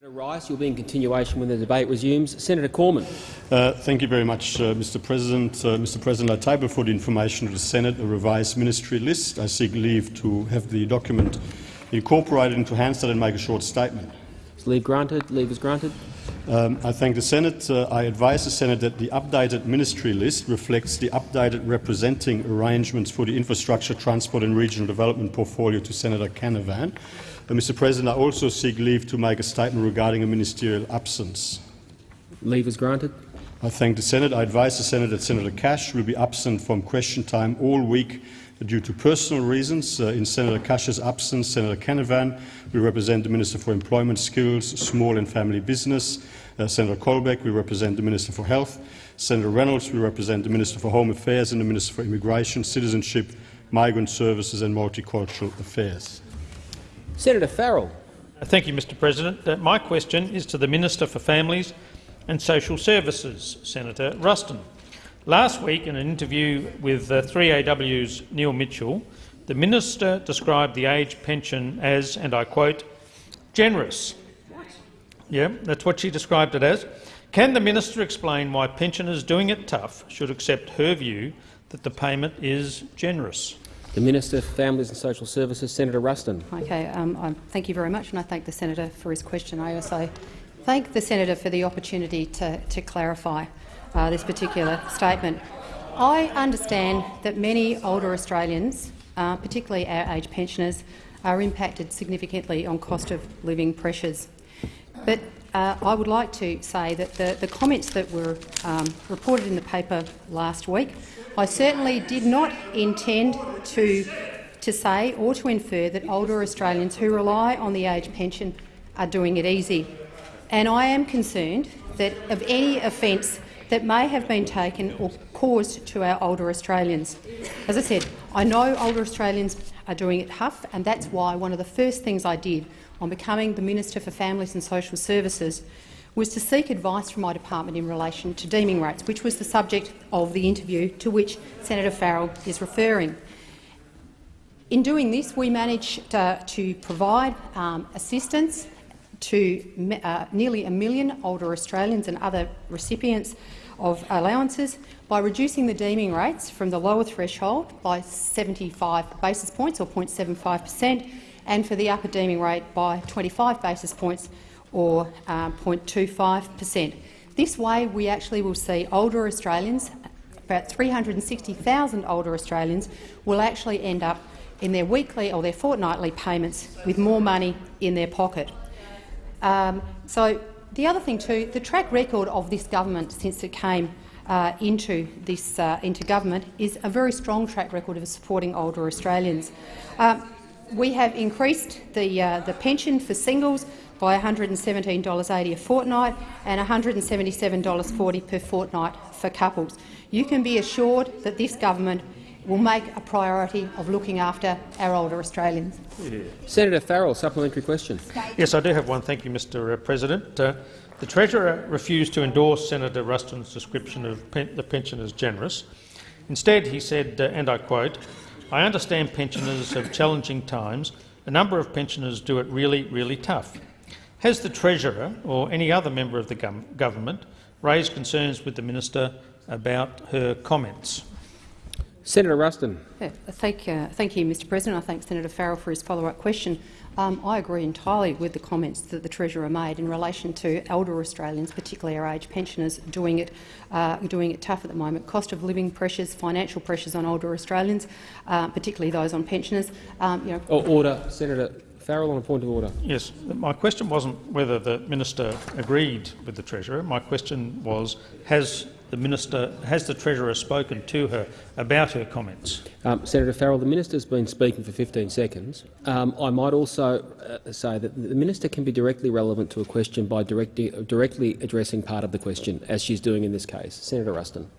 Senator Rice, you'll be in continuation when the debate resumes. Senator Cormann. Uh, thank you very much, uh, Mr. President. Uh, Mr. President, I table for the information of the Senate a revised ministry list. I seek leave to have the document incorporated into Hansard and make a short statement. Is leave granted? Leave is granted. Um, I thank the Senate. Uh, I advise the Senate that the updated ministry list reflects the updated representing arrangements for the infrastructure, transport and regional development portfolio to Senator Canavan. Mr. President, I also seek leave to make a statement regarding a ministerial absence. Leave is granted. I thank the Senate. I advise the Senate that Senator Cash will be absent from question time all week due to personal reasons. Uh, in Senator Cash's absence, Senator Canavan will represent the Minister for Employment, Skills, Small and Family Business. Uh, Senator Colbeck will represent the Minister for Health. Senator Reynolds will represent the Minister for Home Affairs and the Minister for Immigration, Citizenship, Migrant Services and Multicultural Affairs. Senator Farrell. Thank you, Mr President. Uh, my question is to the Minister for Families and Social Services, Senator Ruston. Last week, in an interview with uh, 3AW's Neil Mitchell, the minister described the age pension as, and I quote, generous. What? Yeah, that's what she described it as. Can the minister explain why pensioners doing it tough should accept her view that the payment is generous? The Minister for Families and Social Services, Senator Ruston. Okay, um, thank you very much, and I thank the senator for his question. I also thank the senator for the opportunity to, to clarify uh, this particular statement. I understand that many older Australians, uh, particularly our age pensioners, are impacted significantly on cost of living pressures. But uh, I would like to say that the, the comments that were um, reported in the paper last week, I certainly did not intend to, to say or to infer that older Australians who rely on the age pension are doing it easy. And I am concerned that of any offence that may have been taken or caused to our older Australians. As I said, I know older Australians are doing it tough, and that's why one of the first things I did on becoming the Minister for Families and Social Services was to seek advice from my department in relation to deeming rates, which was the subject of the interview to which Senator Farrell is referring. In doing this, we managed uh, to provide um, assistance to uh, nearly a million older Australians and other recipients of allowances by reducing the deeming rates from the lower threshold by 75 basis points or 0.75 per cent and for the upper deeming rate by 25 basis points or uh, 0.25 per cent. This way, we actually will see older Australians, about 360,000 older Australians, will actually end up in their weekly or their fortnightly payments with more money in their pocket. Um, so the other thing too, the track record of this government since it came uh, into this uh, into government is a very strong track record of supporting older Australians. Uh, we have increased the, uh, the pension for singles by $117.80 a fortnight and $177.40 per fortnight for couples. You can be assured that this government will make a priority of looking after our older Australians. Yeah. Senator Farrell, supplementary question. Yes, I do have one. Thank you, Mr uh, President. Uh, the Treasurer refused to endorse Senator Ruston's description of pen the pension as generous. Instead, he said, uh, and I quote, I understand pensioners have challenging times. A number of pensioners do it really, really tough. Has the Treasurer or any other member of the government raised concerns with the minister about her comments? Senator Ruston. Yeah, thank, uh, thank you, Mr President. I thank Senator Farrell for his follow-up question. Um, I agree entirely with the comments that the Treasurer made in relation to elder Australians, particularly our age pensioners, doing it, uh, doing it tough at the moment. Cost of living pressures, financial pressures on older Australians, uh, particularly those on pensioners. Um, you know, oh, order, Senator Farrell, on a point of order. Yes, my question wasn't whether the minister agreed with the Treasurer. My question was, has the minister has the Treasurer spoken to her about her comments? Um, Senator Farrell, the minister has been speaking for 15 seconds. Um, I might also uh, say that the minister can be directly relevant to a question by directly, directly addressing part of the question, as she's doing in this case. Senator Ruston.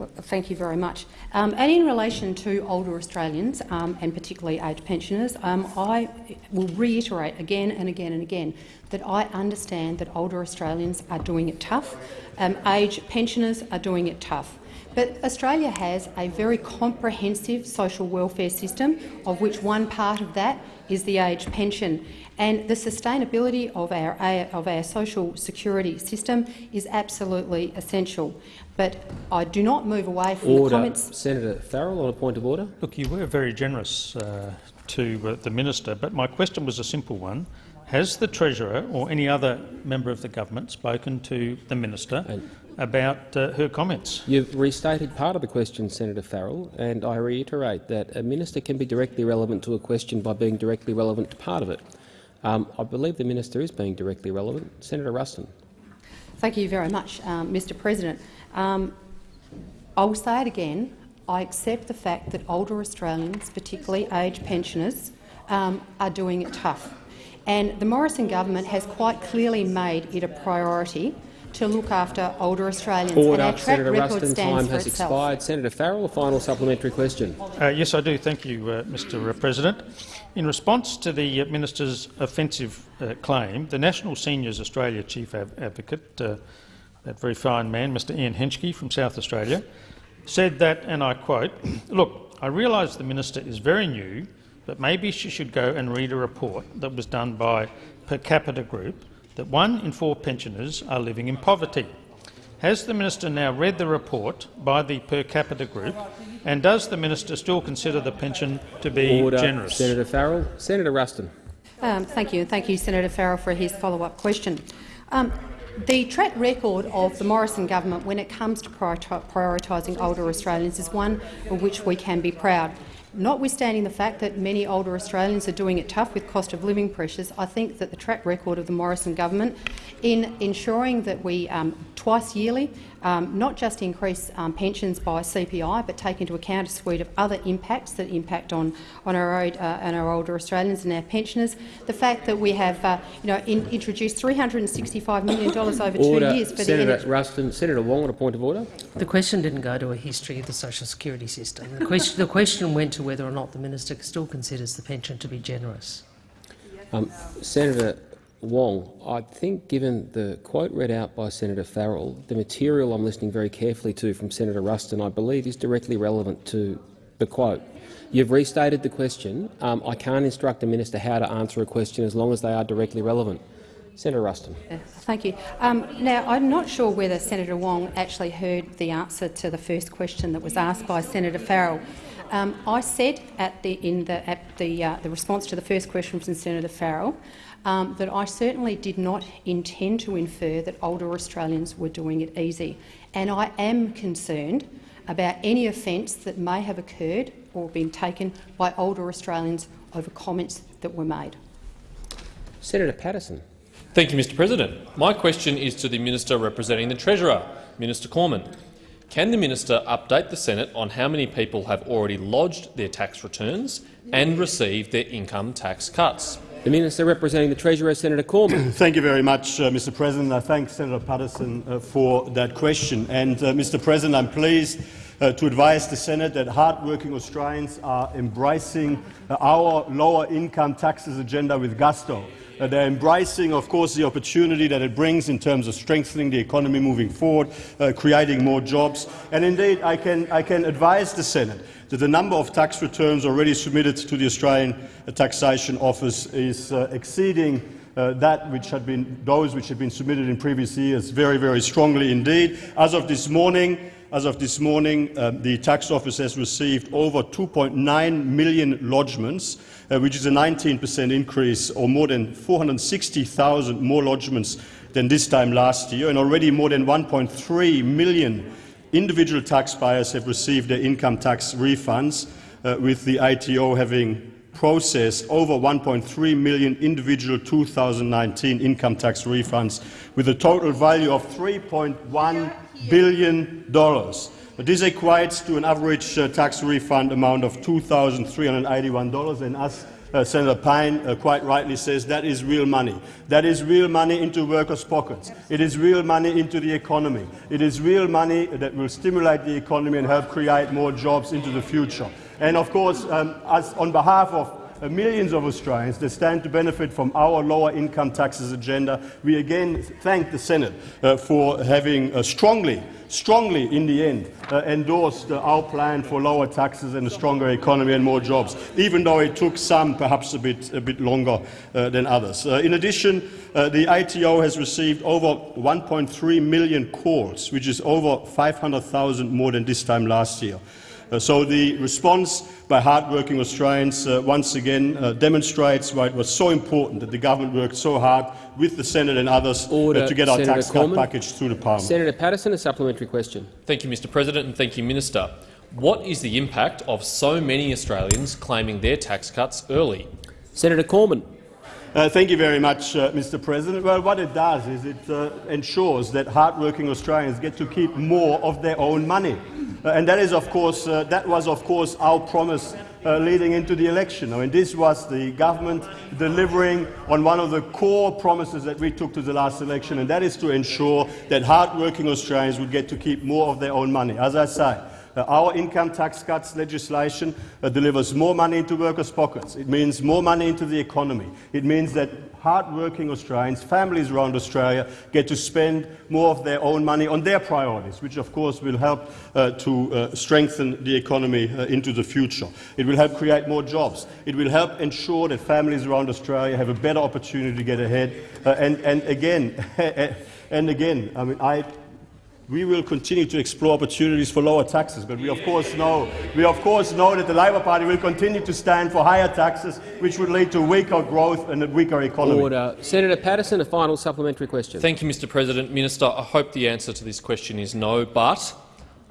Well, thank you very much. Um, and in relation to older Australians, um, and particularly aged pensioners, um, I will reiterate again and again and again that I understand that older Australians are doing it tough. Um, aged pensioners are doing it tough. But Australia has a very comprehensive social welfare system, of which one part of that is the age pension. And the sustainability of our, of our social security system is absolutely essential. But I do not move away from order. the comments. Senator Farrell on a point of order. Look, you were very generous uh, to uh, the minister, but my question was a simple one. Has the Treasurer or any other member of the government spoken to the minister And about uh, her comments? You've restated part of the question, Senator Farrell, and I reiterate that a minister can be directly relevant to a question by being directly relevant to part of it. Um, I believe the minister is being directly relevant. Senator Ruston. Thank you very much, um, Mr President. Um, I will say it again. I accept the fact that older Australians, particularly aged pensioners, um, are doing it tough. And the Morrison government has quite clearly made it a priority to look after older Australians. Order. And our track Senator record Ruston, stands time has itself. expired. Senator Farrell, a final supplementary question. Uh, yes, I do. Thank you, uh, Mr President. In response to the uh, minister's offensive uh, claim, the National Seniors Australia Chief Ad Advocate, uh, that very fine man, Mr Ian Henschke from South Australia, said that, and I quote, look, I realise the minister is very new, but maybe she should go and read a report that was done by Per Capita Group that one in four pensioners are living in poverty. Has the minister now read the report by the Per Capita Group, and does the minister still consider the pension to be Order. generous? Senator Farrell. Senator Ruston. Um, thank you, and thank you, Senator Farrell, for his follow-up question. Um, the track record of the Morrison government when it comes to prioritising older Australians is one of which we can be proud. Notwithstanding the fact that many older Australians are doing it tough with cost of living pressures, I think that the track record of the Morrison government in ensuring that we um, twice yearly um, not just increase um, pensions by CPI, but take into account a suite of other impacts that impact on on our, old, uh, and our older Australians and our pensioners. The fact that we have, uh, you know, in, introduced $365 million over order. two years for Senator the Ruston. Senator Wong on a point of order. The question didn't go to a history of the social security system. The question, the question went to whether or not the minister still considers the pension to be generous. Um, Senator Wong, I think given the quote read out by Senator Farrell, the material I'm listening very carefully to from Senator Ruston, I believe is directly relevant to the quote. You've restated the question. Um, I can't instruct a minister how to answer a question as long as they are directly relevant. Senator Ruston. Thank you. Um, now, I'm not sure whether Senator Wong actually heard the answer to the first question that was asked by Senator Farrell. Um, I said at the, in the, at the, uh, the response to the first question from Senator Farrell um, that I certainly did not intend to infer that older Australians were doing it easy. And I am concerned about any offence that may have occurred or been taken by older Australians over comments that were made. Senator Patterson. Thank you, Mr President. My question is to the Minister representing the Treasurer, Minister Cormann. Can the minister update the Senate on how many people have already lodged their tax returns and received their income tax cuts? The Minister representing the Treasurer, Senator Cormann. Thank you very much, uh, Mr President. I thank Senator Patterson uh, for that question. And, uh, Mr President, I'm pleased uh, to advise the Senate that hard-working Australians are embracing our lower income taxes agenda with gusto. Uh, they're embracing, of course, the opportunity that it brings in terms of strengthening the economy moving forward, uh, creating more jobs. And indeed, I can, I can advise the Senate that the number of tax returns already submitted to the Australian Taxation Office is uh, exceeding uh, that which had been those which had been submitted in previous years very, very strongly indeed. As of this morning, as of this morning, uh, the tax office has received over 2.9 million lodgements, uh, which is a 19 per cent increase, or more than 460,000 more lodgements than this time last year, and already more than 1.3 million individual taxpayers have received their income tax refunds, uh, with the ATO having processed over 1.3 million individual 2019 income tax refunds, with a total value of $3.1 billion. But this equates to an average uh, tax refund amount of $2,381, and as uh, Senator Payne uh, quite rightly says, that is real money. That is real money into workers' pockets. It is real money into the economy. It is real money that will stimulate the economy and help create more jobs into the future. And of course, um, on behalf of millions of Australians that stand to benefit from our lower income taxes agenda. We again thank the Senate uh, for having uh, strongly strongly, in the end, uh, endorsed uh, our plan for lower taxes and a stronger economy and more jobs, even though it took some perhaps a bit, a bit longer uh, than others. Uh, in addition, uh, the ATO has received over 1.3 million calls, which is over 500,000 more than this time last year. Uh, so the response by hard-working Australians uh, once again uh, demonstrates why it was so important that the government worked so hard with the Senate and others uh, Order, to get our Senator tax Cormann. cut package through the Parliament. Senator Patterson, a supplementary question. Thank you, Mr President, and thank you, Minister. What is the impact of so many Australians claiming their tax cuts early? Senator Cormann. Uh, thank you very much, uh, Mr. President. Well, what it does is it uh, ensures that hard-working Australians get to keep more of their own money, and that is, of course, uh, that was, of course, our promise uh, leading into the election. I mean, this was the government delivering on one of the core promises that we took to the last election, and that is to ensure that hard-working Australians would get to keep more of their own money. As I say, uh, our income tax cuts legislation uh, delivers more money into workers' pockets. It means more money into the economy. It means that hard-working Australians, families around Australia, get to spend more of their own money on their priorities, which of course will help uh, to uh, strengthen the economy uh, into the future. It will help create more jobs. It will help ensure that families around Australia have a better opportunity to get ahead. Uh, and, and again, and again, I mean, I we will continue to explore opportunities for lower taxes, but we of course know we of course know that the Labor Party will continue to stand for higher taxes, which would lead to weaker growth and a weaker economy. Order. Senator Patterson, a final supplementary question. Thank you, Mr President. Minister, I hope the answer to this question is no, but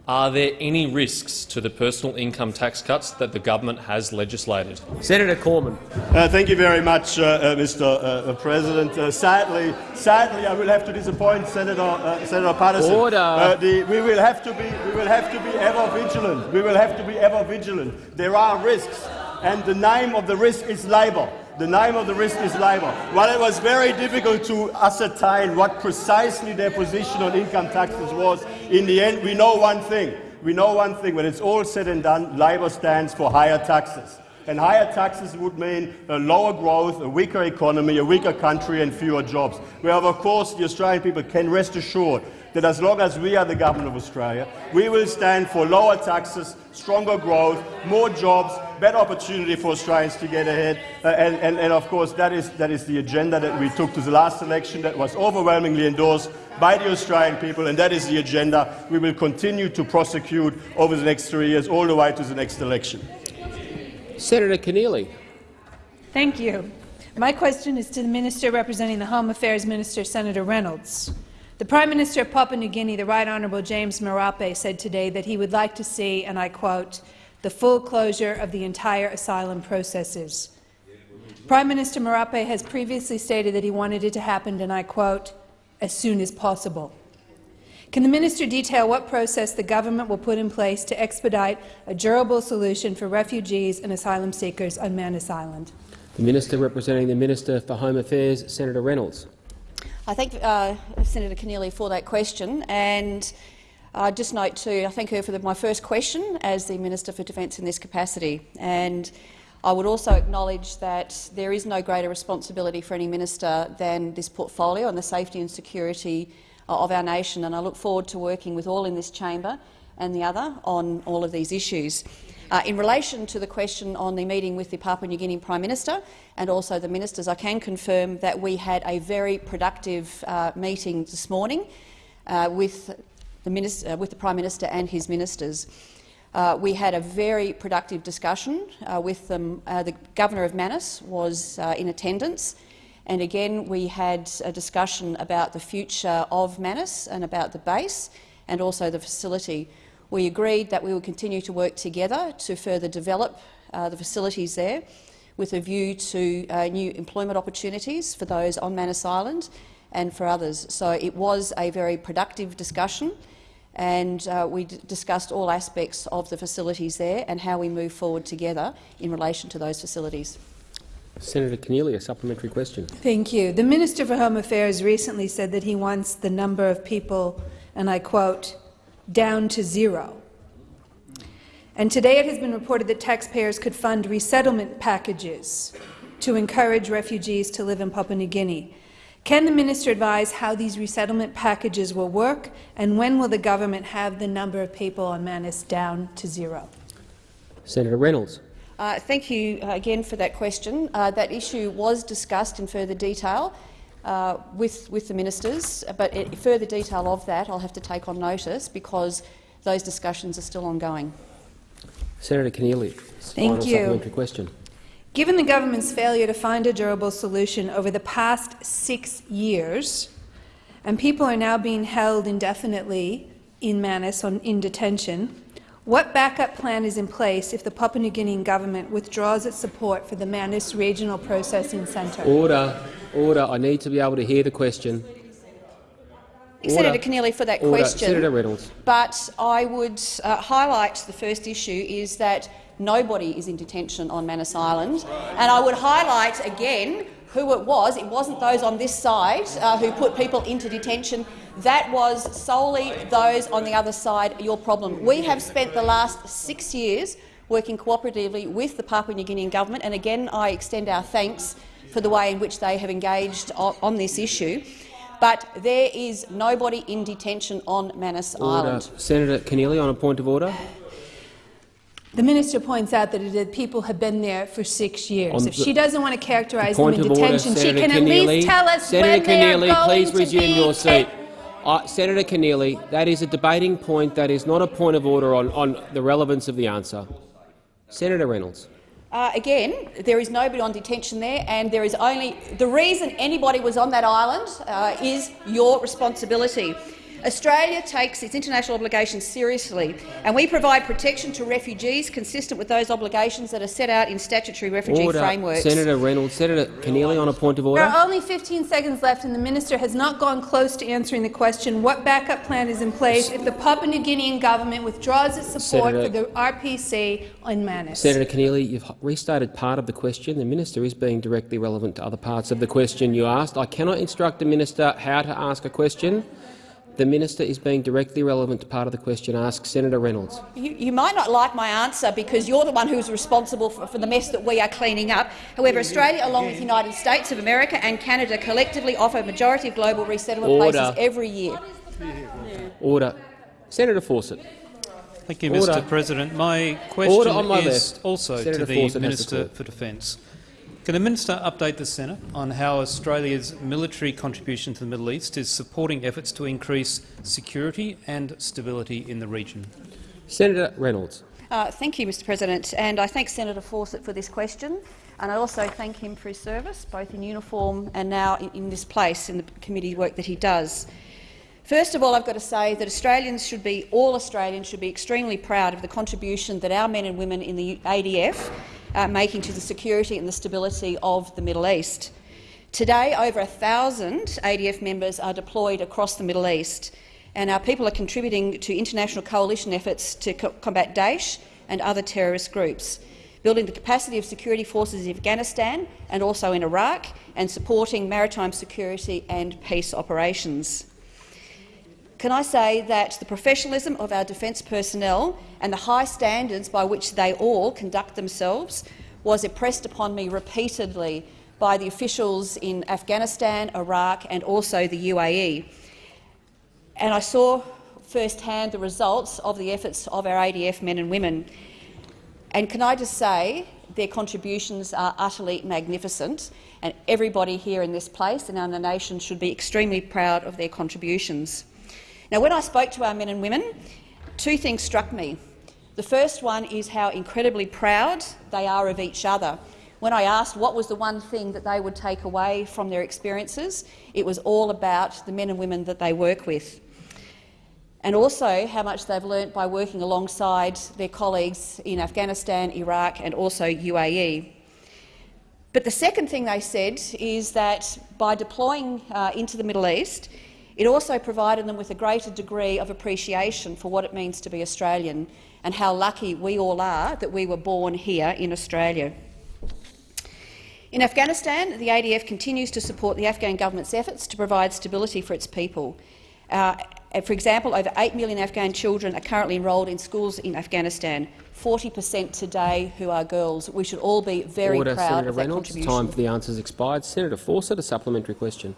are there any risks to the personal income tax cuts that the government has legislated? Senator Cormann. Uh, thank you very much, uh, uh, Mr. Uh, President. Uh, sadly, sadly, I will have to disappoint Senator uh, Senator Patterson. Order. Uh, the, we will have to be we will have to be ever vigilant. We will have to be ever vigilant. There are risks, and the name of the risk is Labor. The name of the risk is Labor. While it was very difficult to ascertain what precisely their position on income taxes was, in the end, we know one thing. We know one thing. When it's all said and done, Labor stands for higher taxes. And higher taxes would mean a lower growth, a weaker economy, a weaker country and fewer jobs. Where, of course, the Australian people can rest assured that as long as we are the government of Australia, we will stand for lower taxes, stronger growth, more jobs, better opportunity for Australians to get ahead. Uh, and, and, and, of course, that is, that is the agenda that we took to the last election that was overwhelmingly endorsed by the Australian people, and that is the agenda we will continue to prosecute over the next three years, all the way to the next election. Senator Keneally. Thank you. My question is to the Minister representing the Home Affairs Minister, Senator Reynolds. The Prime Minister of Papua New Guinea, the Right Honourable James Marape, said today that he would like to see, and I quote, the full closure of the entire asylum processes. Prime Minister Marape has previously stated that he wanted it to happen, and I quote, as soon as possible. Can the minister detail what process the government will put in place to expedite a durable solution for refugees and asylum seekers on Manus Island? The Minister representing the Minister for Home Affairs, Senator Reynolds. I thank uh, Senator Keneally for that question. And I just note too, I thank her for the, my first question as the Minister for Defence in this capacity. And I would also acknowledge that there is no greater responsibility for any minister than this portfolio and the safety and security of our nation. And I look forward to working with all in this chamber and the other on all of these issues. Uh, in relation to the question on the meeting with the Papua New Guinea Prime Minister and also the ministers, I can confirm that we had a very productive uh, meeting this morning uh, with, the minister, with the Prime Minister and his ministers. Uh, we had a very productive discussion uh, with them. Uh, the Governor of Manus was in attendance, and again we had a discussion about the future of Manus and about the base and also the facility. We agreed that we would continue to work together to further develop uh, the facilities there with a view to uh, new employment opportunities for those on Manus Island and for others. So it was a very productive discussion and uh, we discussed all aspects of the facilities there and how we move forward together in relation to those facilities. Senator Keneally, a supplementary question. Thank you. The Minister for Home Affairs recently said that he wants the number of people, and I quote, down to zero. And today it has been reported that taxpayers could fund resettlement packages to encourage refugees to live in Papua New Guinea. Can the minister advise how these resettlement packages will work, and when will the government have the number of people on Manus down to zero? Senator Reynolds. Uh, thank you uh, again for that question. Uh, that issue was discussed in further detail uh, with, with the ministers, but it, further detail of that I'll have to take on notice because those discussions are still ongoing. Senator Keneally. Thank final you. supplementary question. Given the government's failure to find a durable solution over the past six years, and people are now being held indefinitely in Manus on, in detention, what backup plan is in place if the Papua New Guinean government withdraws its support for the Manus Regional Processing Centre? Order. Order. I need to be able to hear the question. Order. Senator Keneally for that Order. question. Senator Reynolds. But I would uh, highlight the first issue is that nobody is in detention on Manus Island, and I would highlight again who it was. It wasn't those on this side uh, who put people into detention. That was solely those on the other side, your problem. We have spent the last six years working cooperatively with the Papua New Guinean government, and again I extend our thanks for the way in which they have engaged on, on this issue. But there is nobody in detention on Manus Order. Island. Senator Keneally on a point of order. The minister points out that the people have been there for six years. On If the- she doesn't want to characterize them in of order, detention, she Senator can at least tell us Senator when they are Keneally, going please to resume be your seat. Uh, Senator Keneally, that is a debating point. That is not a point of order on, on the relevance of the answer. Senator Reynolds. Uh, again, there is nobody on detention there, and there is only the reason anybody was on that island uh, is your responsibility. Australia takes its international obligations seriously, and we provide protection to refugees consistent with those obligations that are set out in statutory refugee Order. frameworks. Senator Reynolds. Senator Keneally on a point of order. There are only 15 seconds left, and the minister has not gone close to answering the question what backup plan is in place if the Papua New Guinean government withdraws its support Senator- for the RPC on Manus. Senator Keneally, you've restated part of the question. The minister is being directly relevant to other parts of the question you asked. I cannot instruct the minister how to ask a question. The minister is being directly relevant to part of the question asked. Senator Reynolds. You, you might not like my answer because you're the one who's responsible for, for the mess that we are cleaning up. However, Australia, along with the United States of America and Canada, collectively offer a majority of global resettlement Order. places every year. Order. Senator Fawcett. Thank you, Order. Mr President. My question my is left. also Senator to the Fawcett has the Minister for Defence. Can the minister update the Senate on how Australia's military contribution to the Middle East is supporting efforts to increase security and stability in the region? Senator Reynolds. Uh, thank you, Mr President, and I thank Senator Fawcett for this question, and I also thank him for his service, both in uniform and now in, in this place in the committee work that he does. First of all, I've got to say that Australians should be, all Australians should be extremely proud of the contribution that our men and women in the ADF are making to the security and the stability of the Middle East. Today, over 1,000 ADF members are deployed across the Middle East, and our people are contributing to international coalition efforts to co combat Daesh and other terrorist groups, building the capacity of security forces in Afghanistan and also in Iraq, and supporting maritime security and peace operations. Can I say that the professionalism of our defence personnel and the high standards by which they all conduct themselves was impressed upon me repeatedly by the officials in Afghanistan, Iraq and also the UAE. And I saw firsthand the results of the efforts of our ADF men and women. And can I just say their contributions are utterly magnificent, and everybody here in this place and in the nation should be extremely proud of their contributions. Now, when I spoke to our men and women, two things struck me. The first one is how incredibly proud they are of each other. When I asked what was the one thing that they would take away from their experiences, it was all about the men and women that they work with and also how much they've learnt by working alongside their colleagues in Afghanistan, Iraq and also UAE. But the second thing they said is that by deploying uh, into the Middle East, it also provided them with a greater degree of appreciation for what it means to be Australian and how lucky we all are that we were born here in Australia. In Afghanistan, the ADF continues to support the Afghan government's efforts to provide stability for its people. Uh, for example, over 8 million Afghan children are currently enrolled in schools in Afghanistan. 40 per cent today who are girls. We should all be very Order, proud Senator of that Reynolds. contribution. Time for the answers expired. Senator Fawcett, a supplementary question.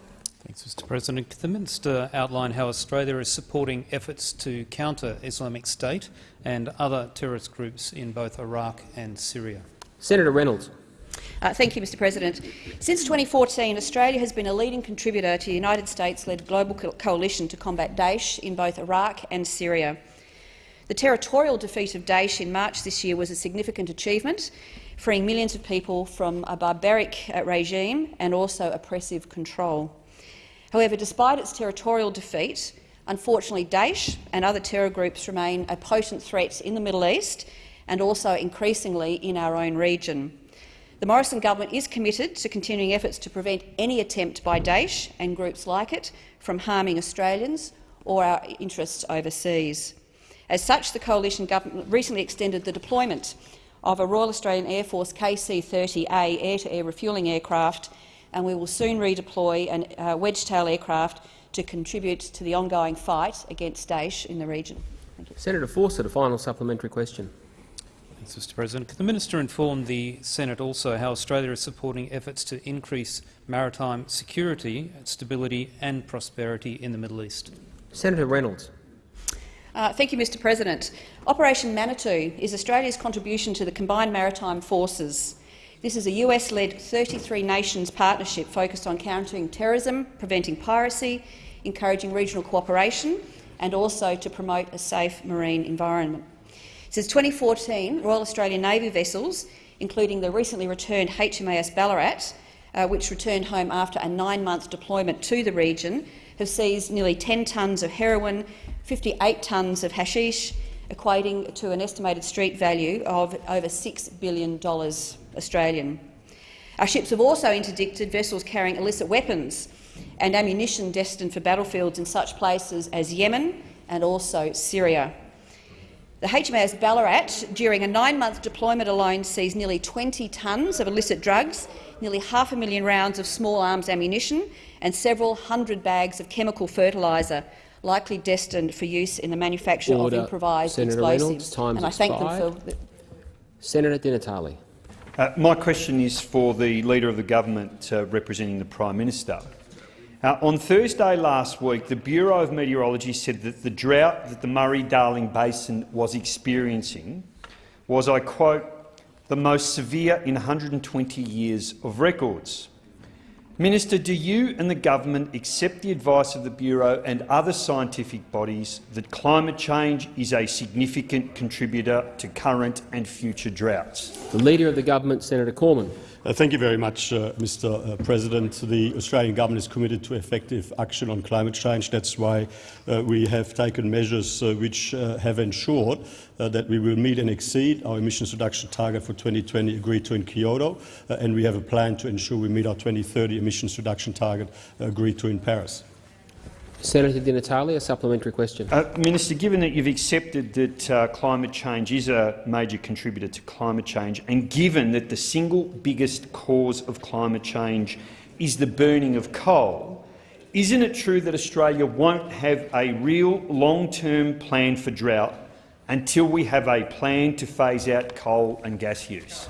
Thanks, Mr President. Can the minister outline how Australia is supporting efforts to counter Islamic State and other terrorist groups in both Iraq and Syria? Senator Reynolds. Uh, thank you, Mr President. Since 2014, Australia has been a leading contributor to the United States-led global co coalition to combat Daesh in both Iraq and Syria. The territorial defeat of Daesh in March this year was a significant achievement, freeing millions of people from a barbaric uh, regime and also oppressive control. However, despite its territorial defeat, unfortunately Daesh and other terror groups remain a potent threat in the Middle East and also increasingly in our own region. The Morrison government is committed to continuing efforts to prevent any attempt by Daesh and groups like it from harming Australians or our interests overseas. As such, the coalition government recently extended the deployment of a Royal Australian Air Force KC-30A air-to-air refuelling aircraft, and we will soon redeploy a uh, Wedgetail aircraft to contribute to the ongoing fight against Daesh in the region. Senator Fawcett, a final supplementary question. Thanks, Mr President. Can the minister inform the Senate also how Australia is supporting efforts to increase maritime security, stability and prosperity in the Middle East? Senator Reynolds. Uh, thank you, Mr President. Operation Manitou is Australia's contribution to the Combined Maritime Forces. This is a US-led 33 nations partnership focused on countering terrorism, preventing piracy, encouraging regional cooperation and also to promote a safe marine environment. Since 2014, Royal Australian Navy vessels, including the recently returned HMAS Ballarat, uh, which returned home after a nine-month deployment to the region, have seized nearly 10 tonnes of heroin, 58 tonnes of hashish, equating to an estimated street value of over $6 billion Australian. Our ships have also interdicted vessels carrying illicit weapons and ammunition destined for battlefields in such places as Yemen and also Syria. The HMAS Ballarat, during a nine-month deployment alone, sees nearly 20 tonnes of illicit drugs, nearly half a million rounds of small arms ammunition and several hundred bags of chemical fertiliser, likely destined for use in the manufacture Order. of improvised Senator explosives. Reynolds, time's and I thank expired. them for Senator Di Natale. Uh, my question is for the Leader of the Government uh, representing the Prime Minister. Uh, on Thursday last week, the Bureau of Meteorology said that the drought that the Murray-Darling Basin was experiencing was, I quote, the most severe in 120 years of records. Minister, do you and the government accept the advice of the Bureau and other scientific bodies that climate change is a significant contributor to current and future droughts? The Leader of the Government, Senator Cormann. Uh, thank you very much, uh, Mr. Uh, President. The Australian government is committed to effective action on climate change. That's why uh, we have taken measures uh, which uh, have ensured that we will meet and exceed our emissions reduction target for 2020 agreed to in Kyoto, and we have a plan to ensure we meet our 2030 emissions reduction target agreed to in Paris. Senator Di Natale, a supplementary question. Uh, Minister, given that you've accepted that uh, climate change is a major contributor to climate change, and given that the single biggest cause of climate change is the burning of coal, isn't it true that Australia won't have a real long-term plan for drought until we have a plan to phase out coal and gas use?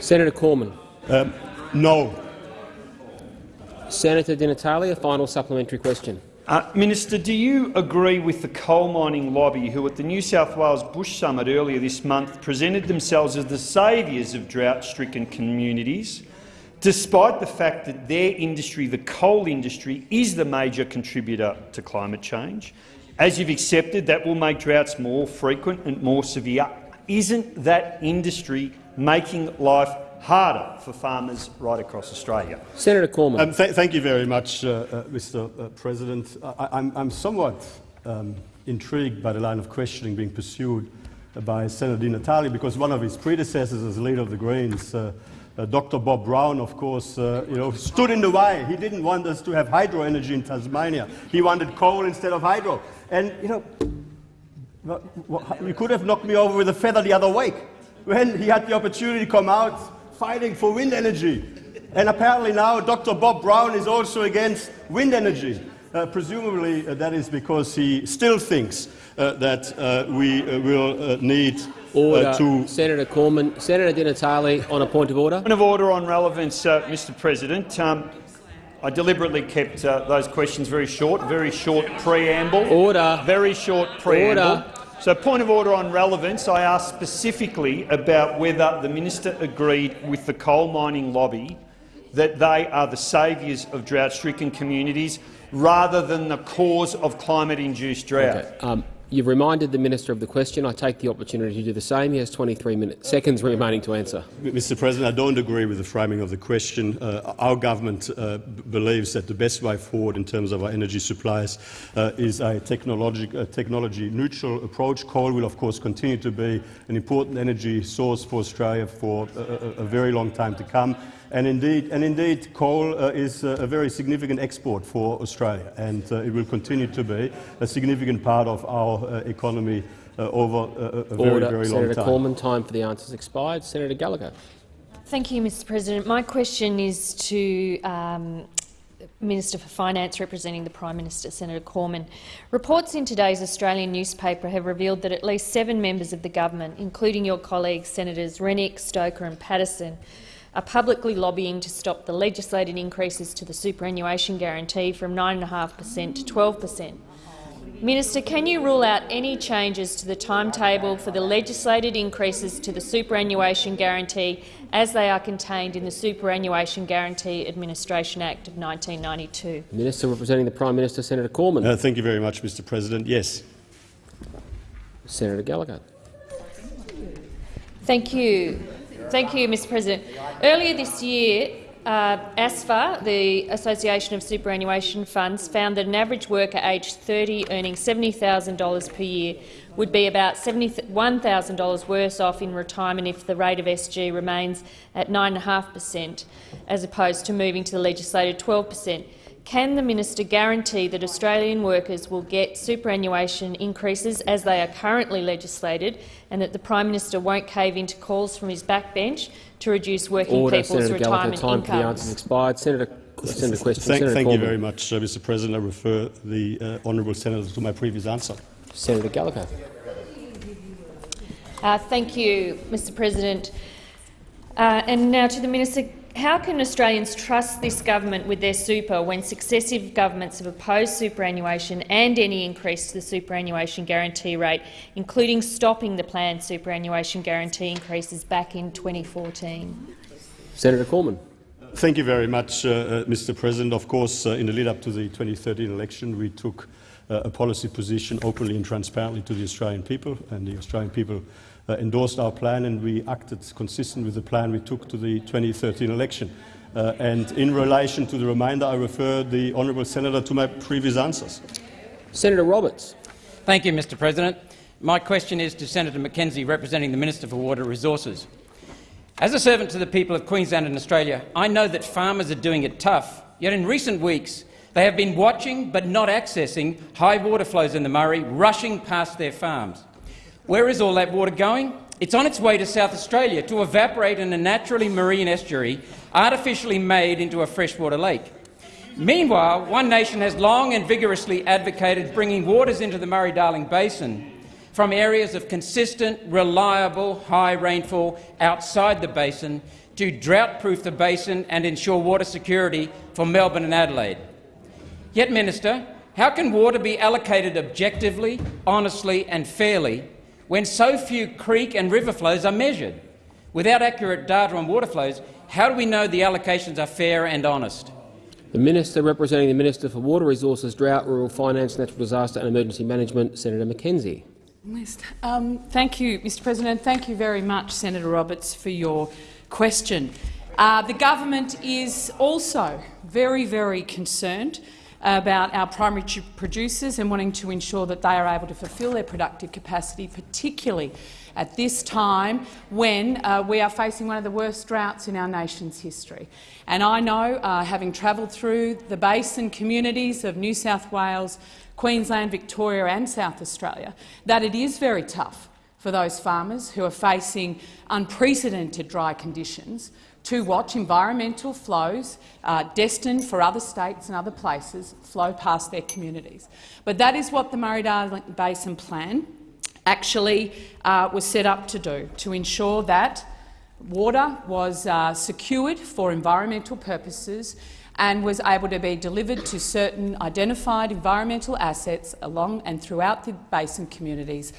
Senator Cormann. Um, no. Senator Di Natale, a final supplementary question. Uh, Minister, do you agree with the coal mining lobby who at the New South Wales Bush Summit earlier this month presented themselves as the saviours of drought-stricken communities, despite the fact that their industry, the coal industry, is the major contributor to climate change? As you've accepted, that will make droughts more frequent and more severe. Isn't that industry making life harder for farmers right across Australia. Senator Cormann. Um, th thank you very much, uh, uh, Mr. Uh, President. I am somewhat um, intrigued by the line of questioning being pursued by Senator Di Natale because one of his predecessors as leader of the Greens, uh, uh, Dr. Bob Brown, of course, uh, you know, stood in the way. He didn't want us to have hydro energy in Tasmania. He wanted coal instead of hydro. And, you know, you could have knocked me over with a feather the other week when he had the opportunity to come out fighting for wind energy. And apparently now Dr. Bob Brown is also against wind energy. Uh, presumably uh, that is because he still thinks uh, that uh, we uh, will uh, need Order. uh, to Senator Cormann. Senator Di Natale on a point of order. Point of order on relevance, uh, Mr President. Um, I deliberately kept uh, those questions very short, very short preamble. Order. Very short preamble. Order. So, point of order on relevance, I asked specifically about whether the minister agreed with the coal mining lobby that they are the saviours of drought-stricken communities rather than the cause of climate-induced drought. Okay. Um, you've reminded the minister of the question. I take the opportunity to do the same. He has 23 minutes, seconds remaining to answer. Mr President, I don't agree with the framing of the question. Uh, our government uh, believes that the best way forward in terms of our energy supplies uh, is a technology-neutral technology approach. Coal will, of course, continue to be an important energy source for Australia for a, a, a very long time to come. And indeed, and indeed coal uh, is uh, a very significant export for Australia, and uh, it will continue to be a significant part of our uh, economy uh, over a, a very, Order. very long Senator time. Cormann, time for the answers expired. Senator Gallagher. Thank you, Mr President. My question is to um, Minister for Finance representing the Prime Minister, Senator Cormann. Reports in today's Australian newspaper have revealed that at least seven members of the government, including your colleagues Senators Rennick, Stoker and Patterson, are publicly lobbying to stop the legislated increases to the superannuation guarantee from 9.5 per cent to 12 per cent. Minister, can you rule out any changes to the timetable for the legislated increases to the superannuation guarantee as they are contained in the Superannuation Guarantee Administration Act of 1992? Minister representing the Prime Minister, Senator Cormann. Uh, thank you very much, Mr President. Yes. Senator Gallagher. Thank you. Thank you, Mr President. Earlier this year, uh, ASFA, the Association of Superannuation Funds, found that an average worker aged 30 earning $70,000 per year would be about $71,000 worse off in retirement if the rate of SG remains at 9.5 per cent, as opposed to moving to the legislated 12 per cent. Can the minister guarantee that Australian workers will get superannuation increases as they are currently legislated and that the Prime Minister won't cave into calls from his backbench to reduce working Order. people's Senator Gallagher, retirement time for the incomes? answers expired. Senator, Senator question. Thank, Senator thank you very much, uh, Mr President. I refer the uh, honourable senator to my previous answer. Senator Gallagher. Uh, thank you, Mr President. Uh, and now to the minister. How can Australians trust this government with their super when successive governments have opposed superannuation and any increase to the superannuation guarantee rate, including stopping the planned superannuation guarantee increases back in 2014? Senator Cormann. Thank you very much, uh, uh, Mr President. Of course, uh, in the lead-up to the 2013 election, we took uh, a policy position openly and transparently to the Australian people, and the Australian people endorsed our plan, and we acted consistent with the plan we took to the 2013 election. Uh, and in relation to the remainder, I refer the honourable senator to my previous answers. Senator Roberts. Thank you, Mr President. My question is to Senator McKenzie, representing the Minister for Water Resources. As a servant to the people of Queensland and Australia, I know that farmers are doing it tough, yet in recent weeks they have been watching but not accessing high water flows in the Murray rushing past their farms. Where is all that water going? It's on its way to South Australia to evaporate in a naturally marine estuary artificially made into a freshwater lake. Meanwhile, One Nation has long and vigorously advocated bringing waters into the Murray-Darling Basin from areas of consistent, reliable, high rainfall outside the basin to drought-proof the basin and ensure water security for Melbourne and Adelaide. Yet, Minister, how can water be allocated objectively, honestly and fairly when so few creek and river flows are measured? Without accurate data on water flows, how do we know the allocations are fair and honest? The Minister representing the Minister for Water Resources, Drought, Rural Finance, Natural Disaster and Emergency Management, Senator McKenzie. Um, thank you, Mr President. Thank you very much, Senator Roberts, for your question. Uh, the government is also very, very concerned about our primary producers and wanting to ensure that they are able to fulfil their productive capacity, particularly at this time when uh, we are facing one of the worst droughts in our nation's history. And I know, uh, having travelled through the basin communities of New South Wales, Queensland, Victoria and South Australia, that it is very tough for those farmers who are facing unprecedented dry conditions to watch environmental flows uh, destined for other states and other places flow past their communities. But that is what the Murray-Darling Basin Plan actually uh, was set up to do, to ensure that water was uh, secured for environmental purposes and was able to be delivered to certain identified environmental assets along and throughout the basin communities,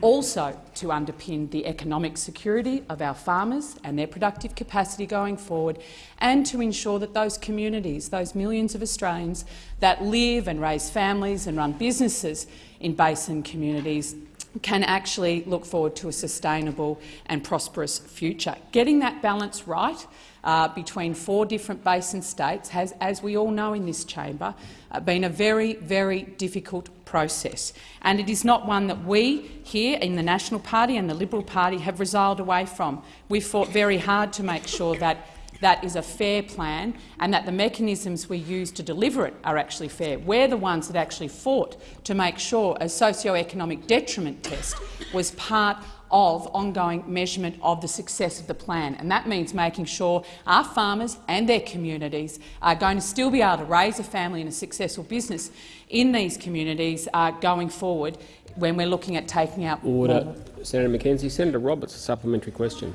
also to underpin the economic security of our farmers and their productive capacity going forward, and to ensure that those communities, those millions of Australians that live and raise families and run businesses in basin communities can actually look forward to a sustainable and prosperous future. Getting that balance right uh, between four different basin states has, as we all know in this chamber, uh, been a very, very difficult process. And it is not one that we here in the National Party and the Liberal Party have resiled away from. We've fought very hard to make sure that that is a fair plan and that the mechanisms we use to deliver it are actually fair. We're the ones that actually fought to make sure a socio-economic detriment test was part of ongoing measurement of the success of the plan. And that means making sure our farmers and their communities are going to still be able to raise a family and a successful business in these communities uh, going forward when we're looking at taking out Order. more. Senator McKenzie. Senator Roberts, a supplementary question.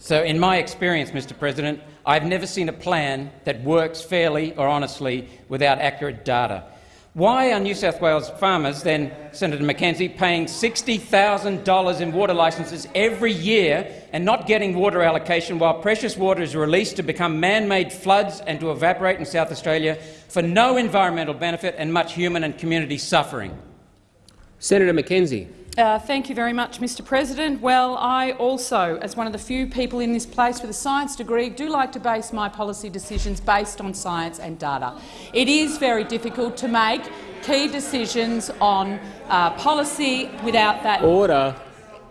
So, in my experience, Mr President, I've never seen a plan that works fairly or honestly without accurate data. Why are New South Wales farmers, then Senator McKenzie, paying $60,000 in water licences every year and not getting water allocation while precious water is released to become man-made floods and to evaporate in South Australia for no environmental benefit and much human and community suffering? Senator McKenzie. Uh, thank you very much, Mr President. Well, I also, as one of the few people in this place with a science degree, do like to base my policy decisions based on science and data. It is very difficult to make key decisions on uh, policy without that Order.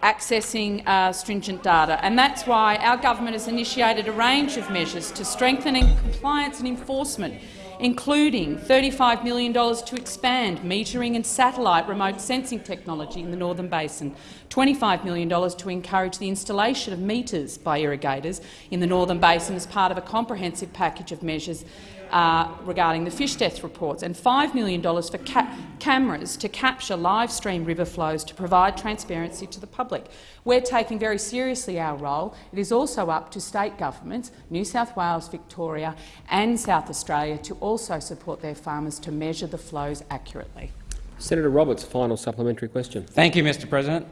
accessing uh, stringent data. And that's why our government has initiated a range of measures to strengthening compliance and enforcement including $35 million to expand metering and satellite remote sensing technology in the Northern Basin, $25 million to encourage the installation of meters by irrigators in the Northern Basin as part of a comprehensive package of measures uh, regarding the fish death reports, and $5 million for ca cameras to capture live stream river flows to provide transparency to the public. We're taking very seriously our role. It is also up to state governments, New South Wales, Victoria and South Australia, to also support their farmers to measure the flows accurately. Senator Roberts, final supplementary question. Thank you, Mr President.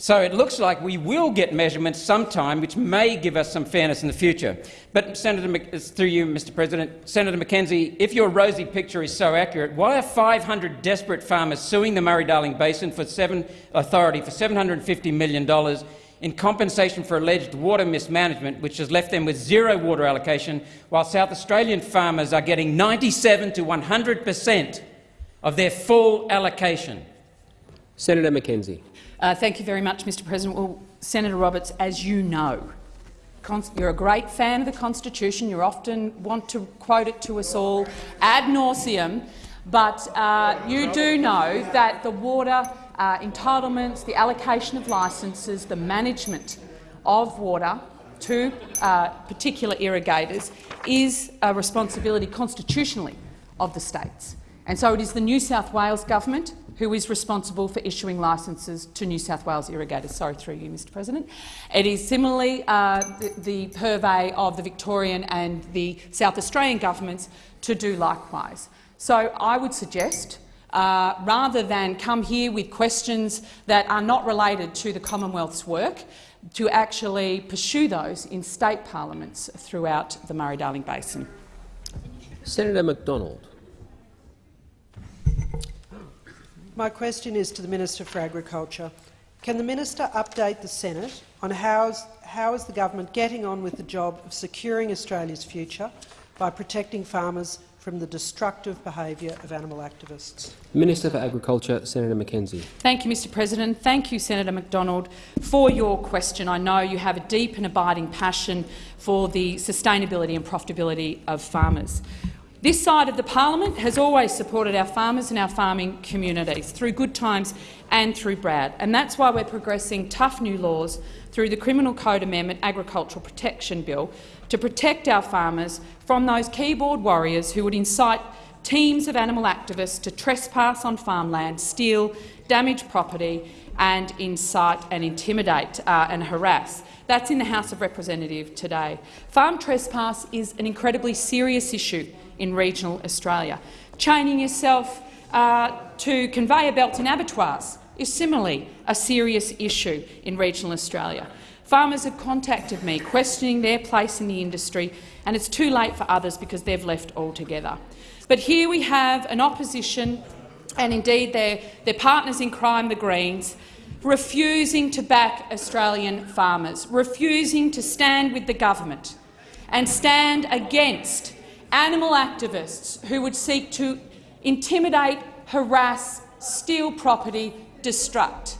So it looks like we will get measurements sometime, which may give us some fairness in the future. But, Senator, through you, Mr President, Senator McKenzie, if your rosy picture is so accurate, why are 500 desperate farmers suing the Murray-Darling Basin for seven, Authority for $750 million in compensation for alleged water mismanagement, which has left them with zero water allocation, while South Australian farmers are getting 97 to 100 per cent of their full allocation? Senator McKenzie. Uh, thank you very much, Mr President. Well, Senator Roberts, as you know, you're a great fan of the Constitution. You often want to quote it to us all ad nauseum, but uh, you do know that the water uh, entitlements, the allocation of licences, the management of water to uh, particular irrigators is a responsibility constitutionally of the states. And so it is the New South Wales government who is responsible for issuing licences to New South Wales irrigators. Sorry, through you, Mr President. It is similarly uh, the, the purvey of the Victorian and the South Australian governments to do likewise. So I would suggest uh, rather than come here with questions that are not related to the Commonwealth's work, to actually pursue those in state parliaments throughout the Murray-Darling Basin. Senator McDonald. My question is to the Minister for Agriculture. Can the minister update the Senate on how is, how is the government getting on with the job of securing Australia's future by protecting farmers from the destructive behaviour of animal activists? Minister for Agriculture, Senator McKenzie. Thank you, Mr President. Thank you, Senator McDonald, for your question. I know you have a deep and abiding passion for the sustainability and profitability of farmers. This side of the parliament has always supported our farmers and our farming communities through good times and through Brad, and that's why we're progressing tough new laws through the Criminal Code Amendment Agricultural Protection Bill to protect our farmers from those keyboard warriors who would incite teams of animal activists to trespass on farmland, steal, damage property and incite and intimidate uh, and harass. That's in the House of Representatives today. Farm trespass is an incredibly serious issue in regional Australia. Chaining yourself uh, to conveyor belts and abattoirs is similarly a serious issue in regional Australia. Farmers have contacted me questioning their place in the industry, and it's too late for others because they've left altogether. But here we have an opposition, and indeed their, their partners in crime, the Greens, refusing to back Australian farmers, refusing to stand with the government and stand against animal activists who would seek to intimidate, harass, steal property, destruct.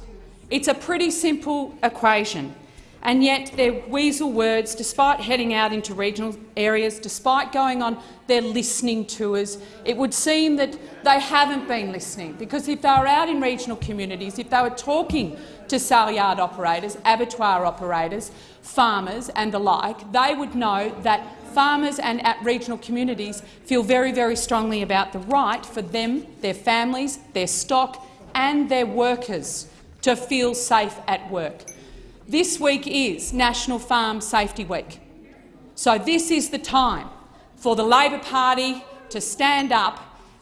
It's a pretty simple equation, and yet their weasel words, despite heading out into regional areas, despite going on their listening tours, it would seem that they haven't been listening, because if they were out in regional communities, if they were talking to sale yard operators, abattoir operators, farmers and the like, they would know that farmers and at regional communities feel very, very strongly about the right for them, their families, their stock and their workers to feel safe at work. This week is National Farm Safety Week. So this is the time for the Labor Party to stand up,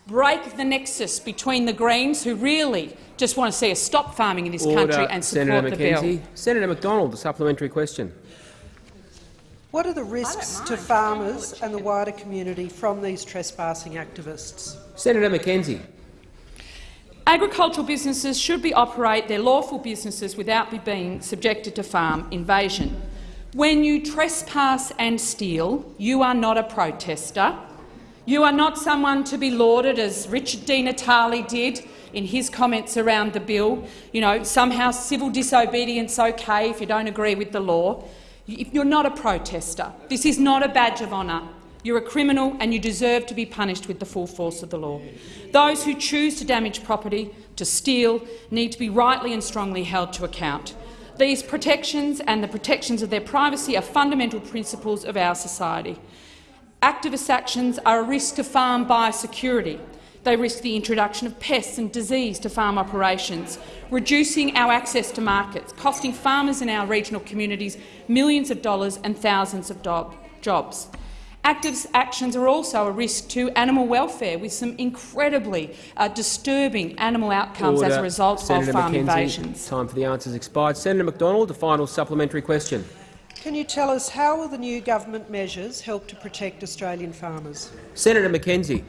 break the nexus between the Greens, who really just want to see us stop farming in this Order. country and support Senator the McKenzie. bill. Senator McDonald, the supplementary question. What are the risks to farmers and the wider community from these trespassing activists? Senator McKenzie. Agricultural businesses should be operate their lawful businesses without be being subjected to farm invasion. When you trespass and steal, you are not a protester. You are not someone to be lauded, as Richard Di Natale did in his comments around the bill. You know, somehow civil disobedience okay if you don't agree with the law. If you're not a protester. This is not a badge of honour. You're a criminal and you deserve to be punished with the full force of the law. Those who choose to damage property, to steal, need to be rightly and strongly held to account. These protections and the protections of their privacy are fundamental principles of our society. Activist actions are a risk to farm biosecurity. They risk the introduction of pests and disease to farm operations, reducing our access to markets, costing farmers in our regional communities millions of dollars and thousands of jobs. Active actions are also a risk to animal welfare, with some incredibly uh, disturbing animal outcomes Order. as a result Senator of farm McKenzie, invasions. Time for the answers expired. Senator McDonald, the final supplementary question. Can you tell us how will the new government measures help to protect Australian farmers? Senator McKenzie.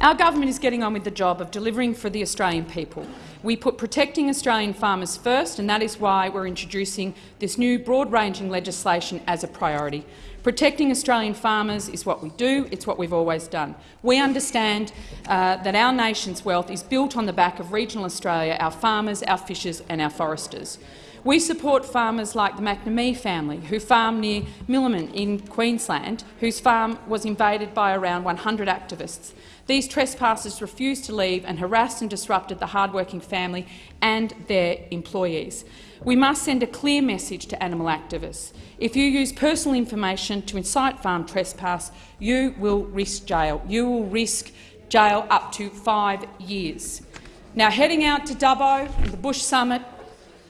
Our government is getting on with the job of delivering for the Australian people. We put protecting Australian farmers first, and that is why we're introducing this new broad-ranging legislation as a priority. Protecting Australian farmers is what we do, it's what we've always done. We understand uh, that our nation's wealth is built on the back of regional Australia, our farmers, our fishers and our foresters. We support farmers like the McNamee family, who farm near Millmerran in Queensland, whose farm was invaded by around 100 activists. These trespassers refused to leave and harassed and disrupted the hard-working family and their employees. We must send a clear message to animal activists. If you use personal information to incite farm trespass, you will risk jail. You will risk jail up to five years. Now, heading out to Dubbo, the Bush Summit,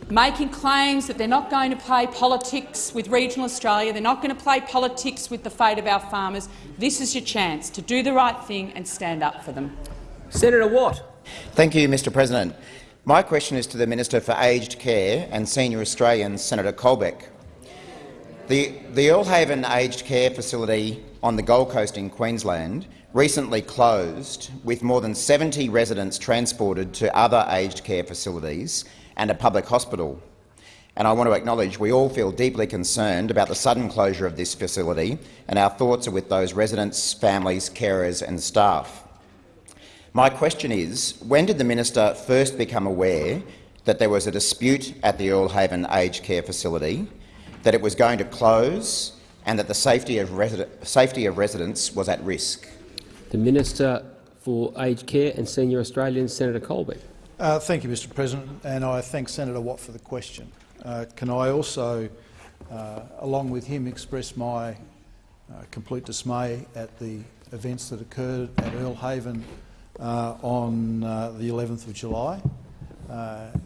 making claims that they're not going to play politics with regional Australia, they're not going to play politics with the fate of our farmers. This is your chance to do the right thing and stand up for them. Senator Watt. Thank you, Mr President. My question is to the Minister for Aged Care and Senior Australians, Senator Colbeck. The, the Earle Haven Aged Care Facility on the Gold Coast in Queensland recently closed, with more than 70 residents transported to other aged care facilities and a public hospital. And I want to acknowledge we all feel deeply concerned about the sudden closure of this facility, and our thoughts are with those residents, families, carers and staff. My question is, when did the minister first become aware that there was a dispute at the Earle Haven Aged Care Facility, that it was going to close and that the safety of, safety of residents was at risk? The Minister for Aged Care and Senior Australians, Senator Colbeck. Uh, thank you, Mr President, and I thank Senator Watt for the question. Uh, can I also, uh, along with him, express my uh, complete dismay at the events that occurred at Earle Haven uh, on uh, the 11th of July.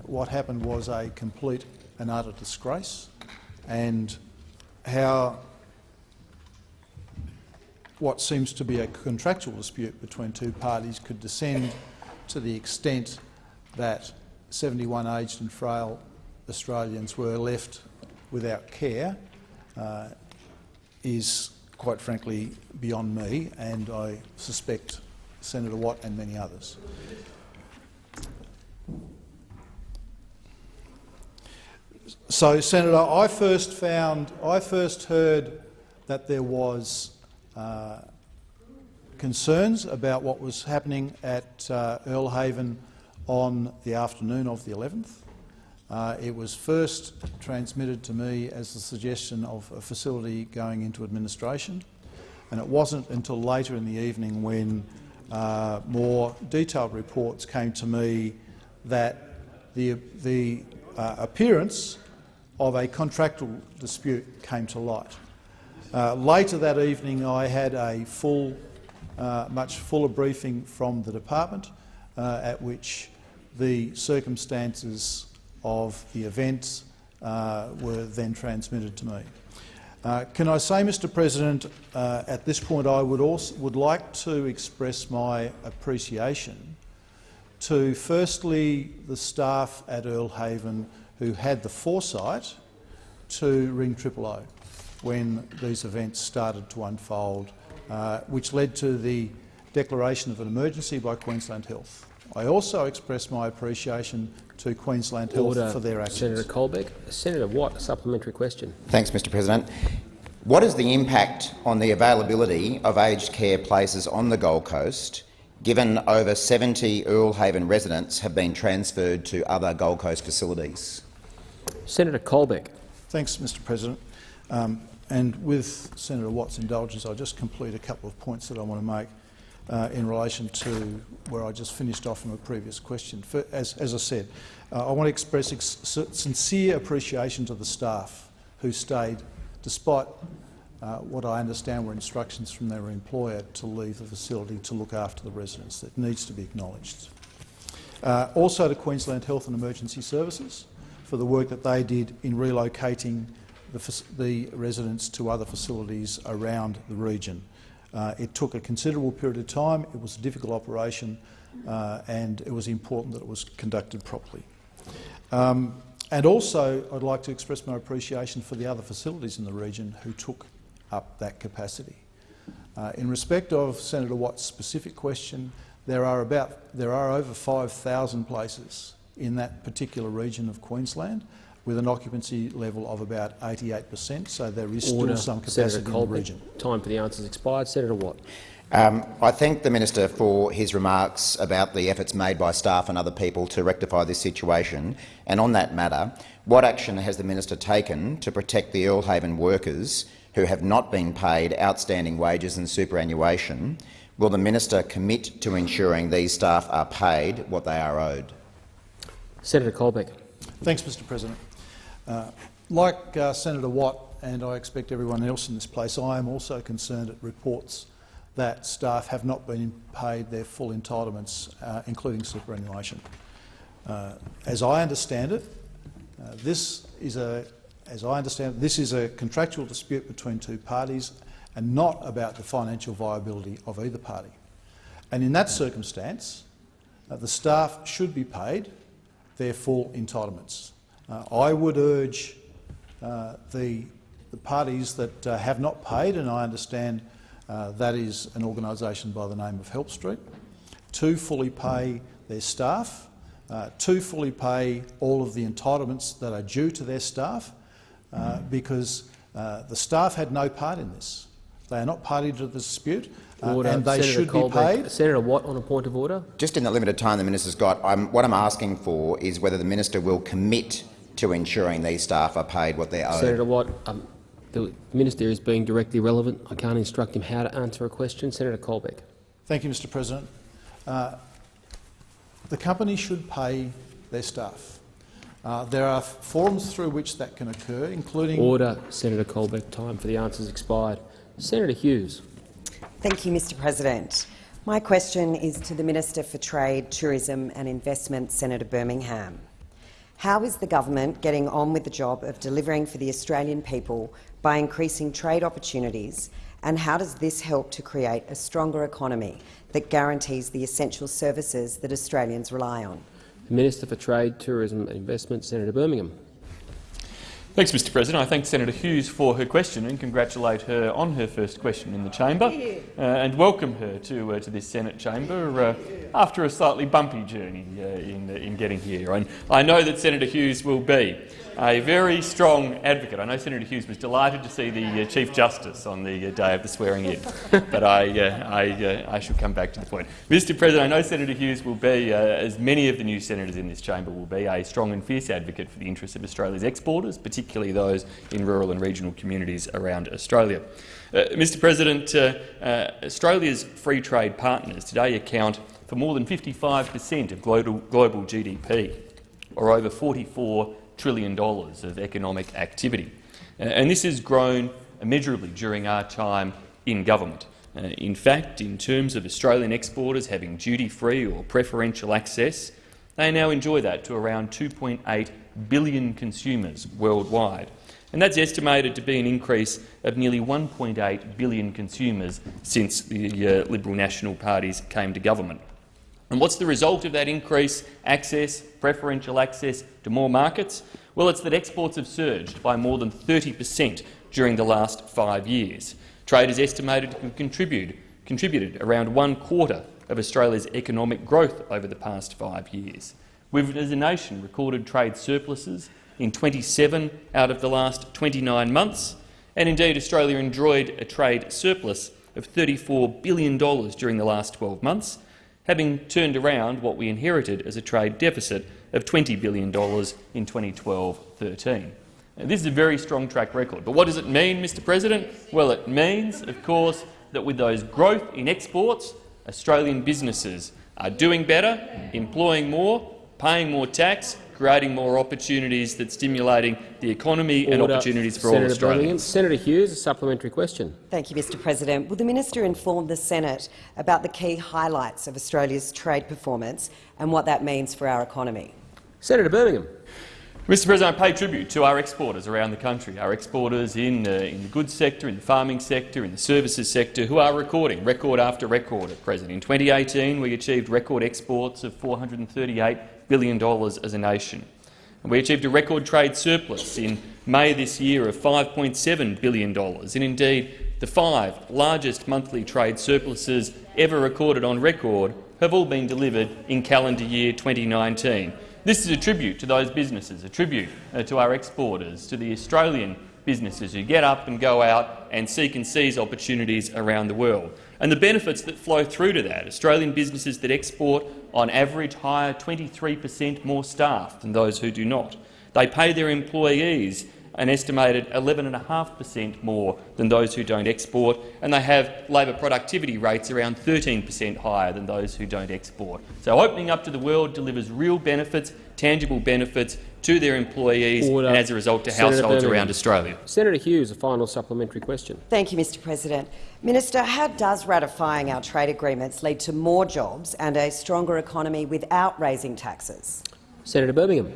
What happened was a complete and utter disgrace, and how what seems to be a contractual dispute between two parties could descend to the extent that 71 aged and frail Australians were left without care uh, is, quite frankly, beyond me, and I suspect Senator Watt and many others. So, Senator, I first found, I first heard that there was uh, concerns about what was happening at uh, Earle Haven on the afternoon of the 11th. Uh, it was first transmitted to me as the suggestion of a facility going into administration, and it wasn't until later in the evening when uh, more detailed reports came to me that the, the uh, appearance of a contractual dispute came to light. Uh, later that evening I had a full, uh, much fuller briefing from the department uh, at which the circumstances of the events uh, were then transmitted to me. Uh, can I say, Mr President, uh, at this point I would, also, would like to express my appreciation to firstly the staff at Earle Haven who had the foresight to ring Triple O when these events started to unfold, uh, which led to the declaration of an emergency by Queensland Health. I also express my appreciation to Queensland Health Order. for their actions. Senator Colbeck. Senator Watt, a supplementary question. Thanks, Mr President. What is the impact on the availability of aged care places on the Gold Coast, given over 70 Earle Haven residents have been transferred to other Gold Coast facilities? Senator Colbeck. Thanks, Mr President. Um, and with Senator Watt's indulgence, I'll just complete a couple of points that I want to make uh, in relation to where I just finished off from a previous question. For, as, as, I said, uh, I want to express ex sincere appreciation to the staff who stayed despite uh, what I understand were instructions from their employer to leave the facility to look after the residents. That needs to be acknowledged. Uh, also to Queensland Health and Emergency Services for the work that they did in relocating the, the residents to other facilities around the region. Uh, it took a considerable period of time, it was a difficult operation, uh, and it was important that it was conducted properly. Um, and also, I'd like to express my appreciation for the other facilities in the region who took up that capacity. Uh, in respect of Senator Watt's specific question, there are about there are over 5,000 places in that particular region of Queensland with an occupancy level of about 88 per cent, so there is Order. still some capacity Senator in the region. Time for the answers expired. Senator Watt. Um, I thank the minister for his remarks about the efforts made by staff and other people to rectify this situation. And on that matter, what action has the minister taken to protect the Earle Haven workers who have not been paid outstanding wages and superannuation? Will the minister commit to ensuring these staff are paid what they are owed? Senator Colbeck. Thanks, Mr President. Uh, like uh, Senator Watt, and I expect everyone else in this place, I am also concerned at reports that staff have not been paid their full entitlements, uh, including superannuation. Uh, as I understand it, uh, this is a, as I understand it, this is a contractual dispute between two parties and not about the financial viability of either party. And in that circumstance, uh, the staff should be paid their full entitlements. Uh, I would urge uh, the, the, parties that uh, have not paid, and I understand uh, that is an organisation by the name of Help Street, to fully pay their staff, uh, to fully pay all of the entitlements that are due to their staff, uh, because the staff had no part in this. They are not party to the dispute. Uh, and they Senator should Colbeck. be paid. Senator Watt on a point of order. Just in the limited time the minister's got, I'm, what I'm asking for is whether the minister will commit to ensuring these staff are paid what they're owed. Senator Watt, um, the minister is being directly relevant. I can't instruct him how to answer a question. Senator Colbeck. Thank you, Mr President. Uh, the company should pay their staff. Uh, there are forums through which that can occur, including— Order, Senator Colbeck. Time for the answers expired. Senator Hughes. Thank you, Mr President. My question is to the Minister for Trade, Tourism and Investment, Senator Birmingham. How is the government getting on with the job of delivering for the Australian people by increasing trade opportunities, and how does this help to create a stronger economy that guarantees the essential services that Australians rely on? The Minister for Trade, Tourism and Investment, Senator Birmingham. Thanks, Mr President. I thank Senator Hughes for her question and congratulate her on her first question in the chamber uh, and welcome her to, uh, to this Senate chamber uh, after a slightly bumpy journey uh, in, in getting here. And I know that Senator Hughes will be a very strong advocate. I know Senator Hughes was delighted to see the uh, Chief Justice on the uh, day of the swearing-in, but I, uh, I, uh, I shall come back to the point. Mr President, I know Senator Hughes will be, uh, as many of the new senators in this chamber will be, a strong and fierce advocate for the interests of Australia's exporters, particularly those in rural and regional communities around Australia. Uh, Mr President, Australia's free trade partners today account for more than 55 per cent of global, global GDP, or over 44 trillion dollars of economic activity. Uh, and this has grown immeasurably during our time in government. Uh, in fact, in terms of Australian exporters having duty-free or preferential access, they now enjoy that to around 2.8 billion consumers worldwide. And that's estimated to be an increase of nearly 1.8 billion consumers since the uh, Liberal National parties came to government. And what's the result of that increase? access, preferential access to more markets? Well, it's that exports have surged by more than 30 per cent during the last five years. Trade is estimated to have contributed, contributed around one quarter of Australia's economic growth over the past five years. We've, as a nation, recorded trade surpluses in 27 out of the last 29 months, and indeed Australia enjoyed a trade surplus of $34 billion during the last 12 months, having turned around what we inherited as a trade deficit of $20 billion in 2012-13. This is a very strong track record. But what does it mean, Mr President? Well, it means, of course, that with those growth in exports, Australian businesses are doing better, employing more, paying more tax, creating more opportunities that's stimulating the economy Order. and opportunities for Senator all Australians. Senator Hughes, a supplementary question. Thank you, Mr President. Will the minister inform the Senate about the key highlights of Australia's trade performance and what that means for our economy? Senator Birmingham. Mr President, I pay tribute to our exporters around the country, our exporters in, uh, in the goods sector, in the farming sector, in the services sector, who are recording record after record at present. In 2018, we achieved record exports of $438 billion as a nation. And we achieved a record trade surplus in May this year of $5.7 billion, and indeed the five largest monthly trade surpluses ever recorded on record have all been delivered in calendar year 2019. This is a tribute to those businesses, a tribute uh, to our exporters, to the Australian businesses who get up and go out and seek and seize opportunities around the world. And the benefits that flow through to that, Australian businesses that export on average hire 23 per cent more staff than those who do not. They pay their employees an estimated 11.5 per cent more than those who don't export, and they have labour productivity rates around 13 per cent higher than those who don't export. So opening up to the world delivers real benefits, tangible benefits to their employees Order. and, as a result, to Senator households Birmingham. around Australia. Senator Hughes, a final supplementary question. Thank you, Mr President. Minister, how does ratifying our trade agreements lead to more jobs and a stronger economy without raising taxes? Senator Birmingham.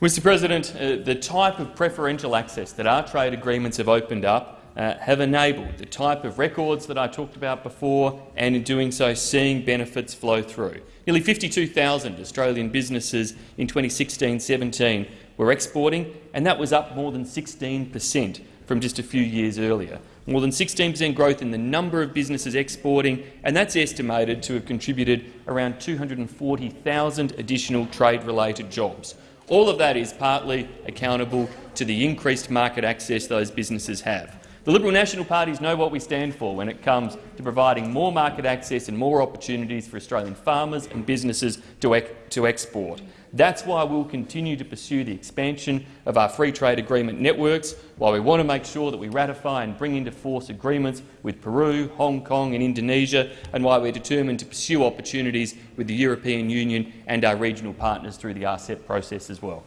Mr President, uh, the type of preferential access that our trade agreements have opened up uh, have enabled the type of records that I talked about before, and in doing so seeing benefits flow through. Nearly 52,000 Australian businesses in 2016-17 were exporting, and that was up more than 16 per cent from just a few years earlier. More than 16 per cent growth in the number of businesses exporting, and that's estimated to have contributed around 240,000 additional trade-related jobs. All of that is partly accountable to the increased market access those businesses have. The Liberal National parties know what we stand for when it comes to providing more market access and more opportunities for Australian farmers and businesses to, ec to export. That's why we'll continue to pursue the expansion of our free trade agreement networks, while we want to make sure that we ratify and bring into force agreements with Peru, Hong Kong and Indonesia, and why we're determined to pursue opportunities with the European Union and our regional partners through the RCEP process as well.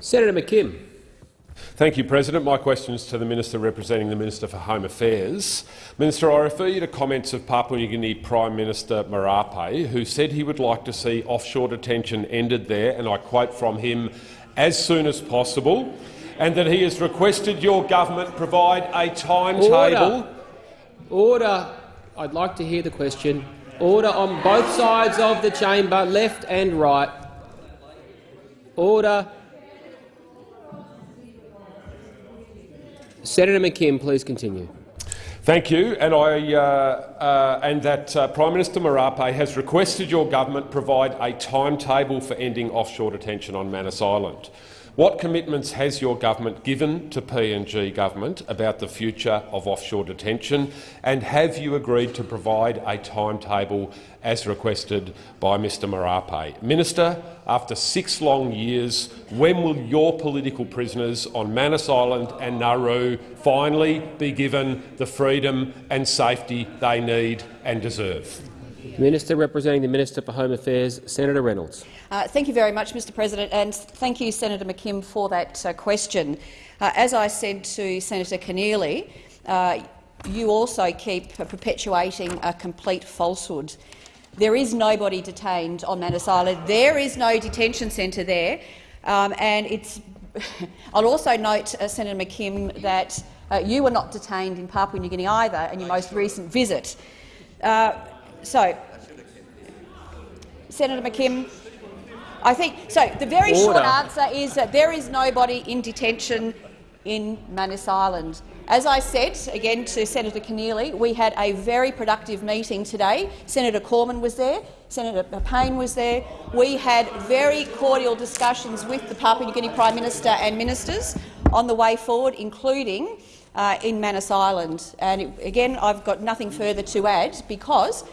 Senator McKim. Thank you, President. My question is to the Minister representing the Minister for Home Affairs. Minister, I refer you to comments of Papua New Guinea Prime Minister Marape, who said he would like to see offshore detention ended there, and I quote from him, as soon as possible, and that he has requested your government provide a timetable. Order. Order. I'd like to hear the question. Order on both sides of the chamber, left and right. Order. Senator McKim, please continue. Thank you, and I uh, uh, and that uh, Prime Minister Marape has requested your government provide a timetable for ending offshore detention on Manus Island. What commitments has your government given to PNG government about the future of offshore detention, and have you agreed to provide a timetable as requested by Mr Marape? Minister, after six long years, when will your political prisoners on Manus Island and Nauru finally be given the freedom and safety they need and deserve? Minister representing the Minister for Home Affairs, Senator Reynolds. Uh, thank you very much, Mr President, and thank you, Senator McKim, for that uh, question. Uh, as I said to Senator Keneally, uh, you also keep perpetuating a complete falsehood. There is nobody detained on Manus Island. There is no detention centre there. Um, and it's I'll also note, uh, Senator McKim, that uh, you were not detained in Papua New Guinea either in your most recent visit. so, Senator McKim, I think so. The very Order. short answer is that there is nobody in detention in Manus Island. As I said again to Senator Keneally, we had a very productive meeting today. Senator Cormann was there, Senator Payne was there. We had very cordial discussions with the Papua New Guinea Prime Minister and ministers on the way forward, including uh, in Manus Island. And it, again, I've got nothing further to add because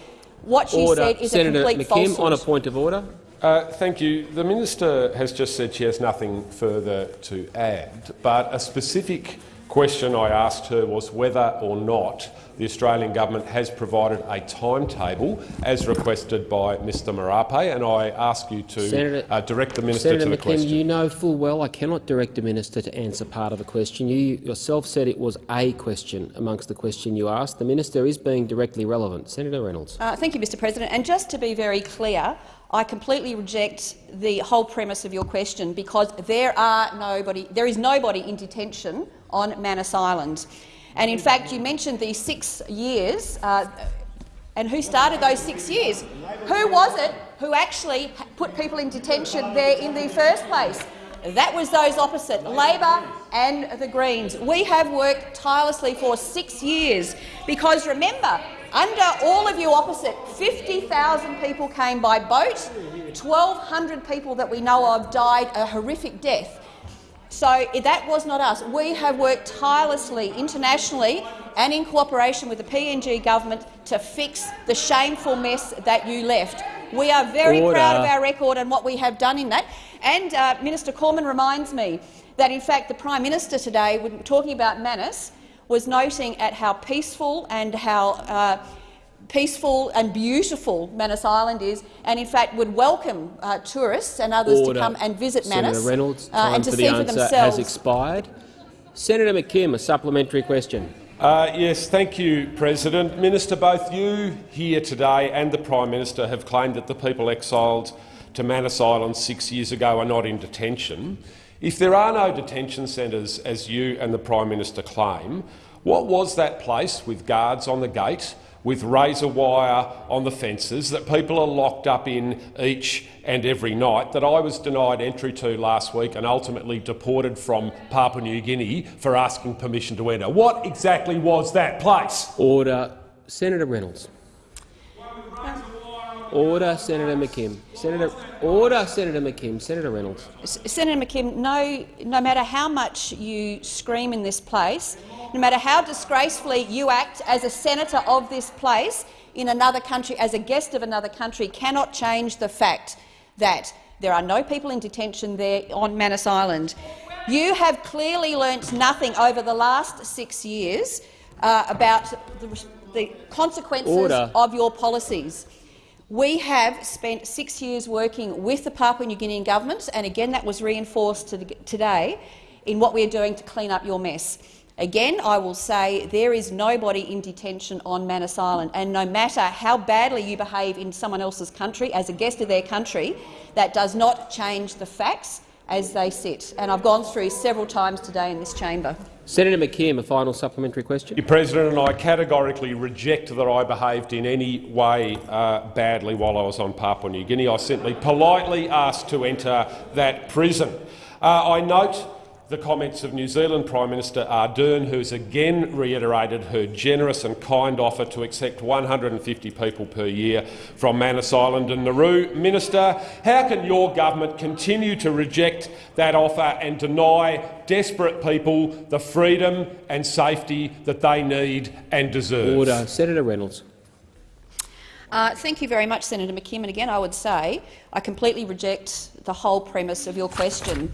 what she Order. said is Senator a complete McKim, falsehood. on a point of order. Uh, thank you. The minister has just said she has nothing further to add, but a specific question I asked her was whether or not the Australian government has provided a timetable as requested by Mr Marape, and I ask you to Senator- uh, direct the minister Senator to the McKim, question. you know full well I cannot direct the minister to answer part of a question. You yourself said it was a question amongst the question you asked. The minister is being directly relevant. Senator Reynolds. Uh, thank you, Mr President. And just to be very clear, I completely reject the whole premise of your question because there are nobody, there is nobody in detention on Manus Island. And in fact, you mentioned these six years, uh, and who started those six years? Who was it who actually put people in detention there in the first place? That was those opposite, Labor and the Greens. We have worked tirelessly for six years because, remember, under all of you opposite, 50,000 people came by boat, 1,200 people that we know of died a horrific death. So that was not us. We have worked tirelessly internationally and in cooperation with the PNG government to fix the shameful mess that you left. We are very Order. proud of our record and what we have done in that. And uh, Minister Cormann reminds me that, in fact, the Prime Minister today, when talking about Manus, was noting at how peaceful and how uh, peaceful and beautiful Manus Island is, and in fact would welcome uh, tourists and others Order. to come and visit Manus Senator Reynolds, uh, time and to for see the for answer themselves. has expired. Senator McKim, a supplementary question. Uh, yes, thank you, President. Minister, both you here today and the Prime Minister have claimed that the people exiled to Manus Island six years ago are not in detention. If there are no detention centres, as you and the Prime Minister claim, what was that place with guards on the gate, with razor wire on the fences, that people are locked up in each and every night, that I was denied entry to last week and ultimately deported from Papua New Guinea for asking permission to enter? What exactly was that place? Order. Senator Reynolds. Order, Senator McKim. Senator, order, Senator McKim. Senator Reynolds. S- Senator McKim, no, no matter how much you scream in this place, no matter how disgracefully you act as a senator of this place in another country, as a guest of another country, cannot change the fact that there are no people in detention there on Manus Island. You have clearly learnt nothing over the last six years uh, about the, the consequences Order. of your policies. We have spent six years working with the Papua New Guinean government, and again that was reinforced to the, today, in what we're doing to clean up your mess. Again, I will say there is nobody in detention on Manus Island, and no matter how badly you behave in someone else's country as a guest of their country, that does not change the facts as they sit. And I've gone through several times today in this chamber. Senator McKim, a final supplementary question. Mr President, and I categorically reject that I behaved in any way uh, badly while I was on Papua New Guinea. I simply politely asked to enter that prison. Uh, I note the comments of New Zealand Prime Minister Ardern, who has again reiterated her generous and kind offer to accept 150 people per year from Manus Island and Nauru. Minister, how can your government continue to reject that offer and deny desperate people the freedom and safety that they need and deserve? Order. Senator Reynolds. Uh, thank you very much, Senator McKim. And again, I would say I completely reject the whole premise of your question.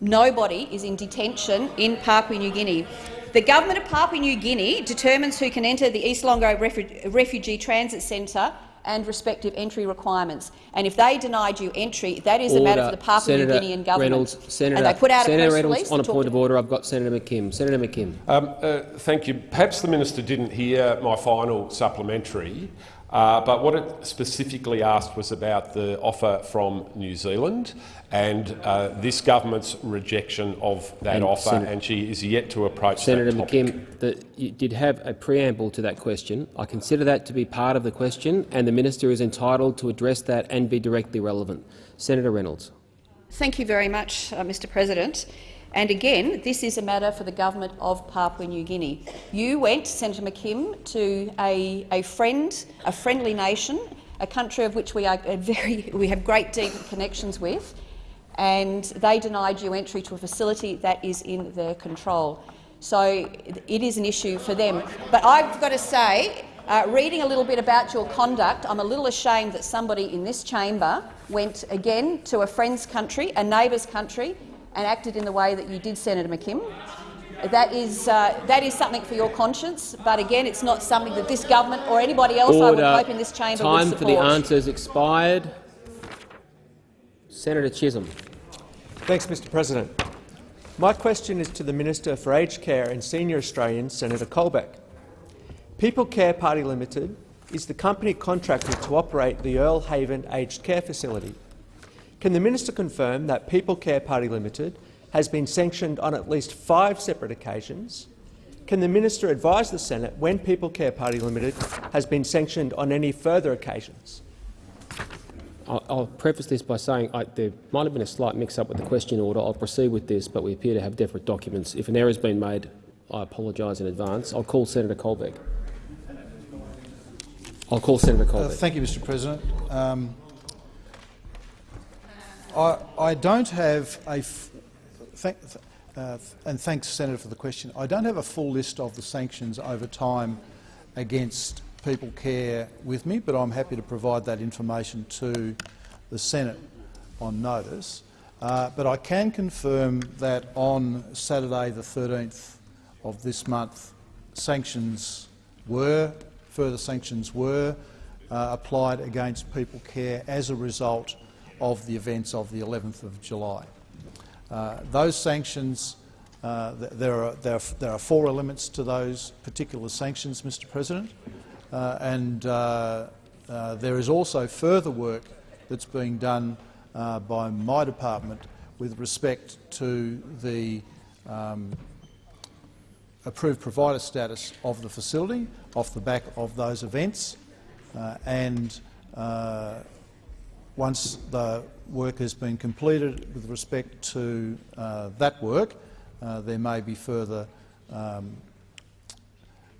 Nobody is in detention in Papua New Guinea. The government of Papua New Guinea determines who can enter the East Lorengau Refu Refugee Transit Centre and respective entry requirements. And if they denied you entry, that is order. a matter for the Papua Senator New Guinean government. Reynolds, Senator, and they put out Senator a press Reynolds, release on a point of order, I've got Senator McKim. Senator McKim. Um, uh, thank you. Perhaps the minister didn't hear my final supplementary, uh, but what it specifically asked was about the offer from New Zealand and uh, this government's rejection of that And offer, Senator- and she is yet to approach Senator that topic. McKim, the, you did have a preamble to that question. I consider that to be part of the question, and the minister is entitled to address that and be directly relevant. Senator Reynolds. Thank you very much, uh, Mr President. And again, this is a matter for the government of Papua New Guinea. You went, Senator McKim, to a, a friend, a friendly nation, a country of which we are very, we have great deep connections with, and they denied you entry to a facility that is in their control. So it is an issue for them. But I've got to say, uh, reading a little bit about your conduct, I'm a little ashamed that somebody in this chamber went again to a friend's country, a neighbour's country, and acted in the way that you did, Senator McKim. That is, uh, that is something for your conscience, but again, it's not something that this government or anybody else, I would hope, in this chamber Time would for the answers expired. Senator Chisholm. Thanks, Mr President. My question is to the Minister for Aged Care and Senior Australians, Senator Colbeck. People Care Party Limited is the company contracted to operate the Earle Haven Aged Care Facility. Can the minister confirm that People Care Party Limited has been sanctioned on at least five separate occasions? Can the minister advise the Senate when People Care Party Limited has been sanctioned on any further occasions? I'll, I'll preface this by saying I, there might have been a slight mix-up with the question order. I'll proceed with this, but we appear to have different documents. If an error has been made, I apologise in advance. I'll call Senator Colbeck. I'll call Senator Uh, Colbeck. thank you, Mr President. Um, I, I don't have a, uh, and thanks, Senator, for the question. I don't have a full list of the sanctions over time against People Care with me, but I'm happy to provide that information to the Senate on notice. Uh, but I can confirm that on Saturday, the 13th of this month, sanctions were, further sanctions were uh, applied against People Care as a result of the events of the 11th of July. Uh, those sanctions, uh, there, are, there, are, there are four elements to those particular sanctions, Mr President, uh, and uh, uh, there is also further work that's being done uh, by my department with respect to the um, approved provider status of the facility off the back of those events. And once the work has been completed with respect to uh, that work, uh, there may be further um,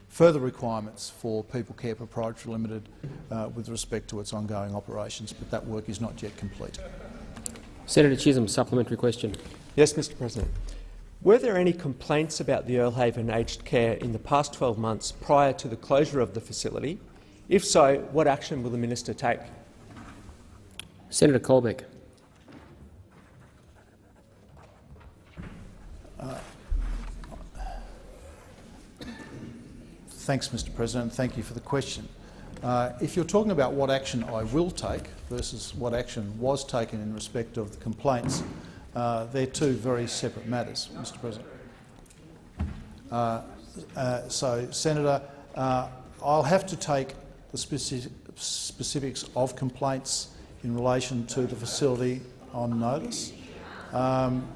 further requirements for People Care Proprietary Limited uh, with respect to its ongoing operations, but that work is not yet complete. Senator Chisholm, supplementary question. Yes, Mr President. Were there any complaints about the Earle Haven aged care in the past 12 months prior to the closure of the facility? If so, what action will the minister take? Senator Colbeck. Uh, Thanks, Mr President. Thank you for the question. Uh, if you're talking about what action I will take versus what action was taken in respect of the complaints Uh, they're two very separate matters, Mr President. Uh, uh, so, Senator, uh, I'll have to take the specific, specifics of complaints in relation to the facility on notice. Um,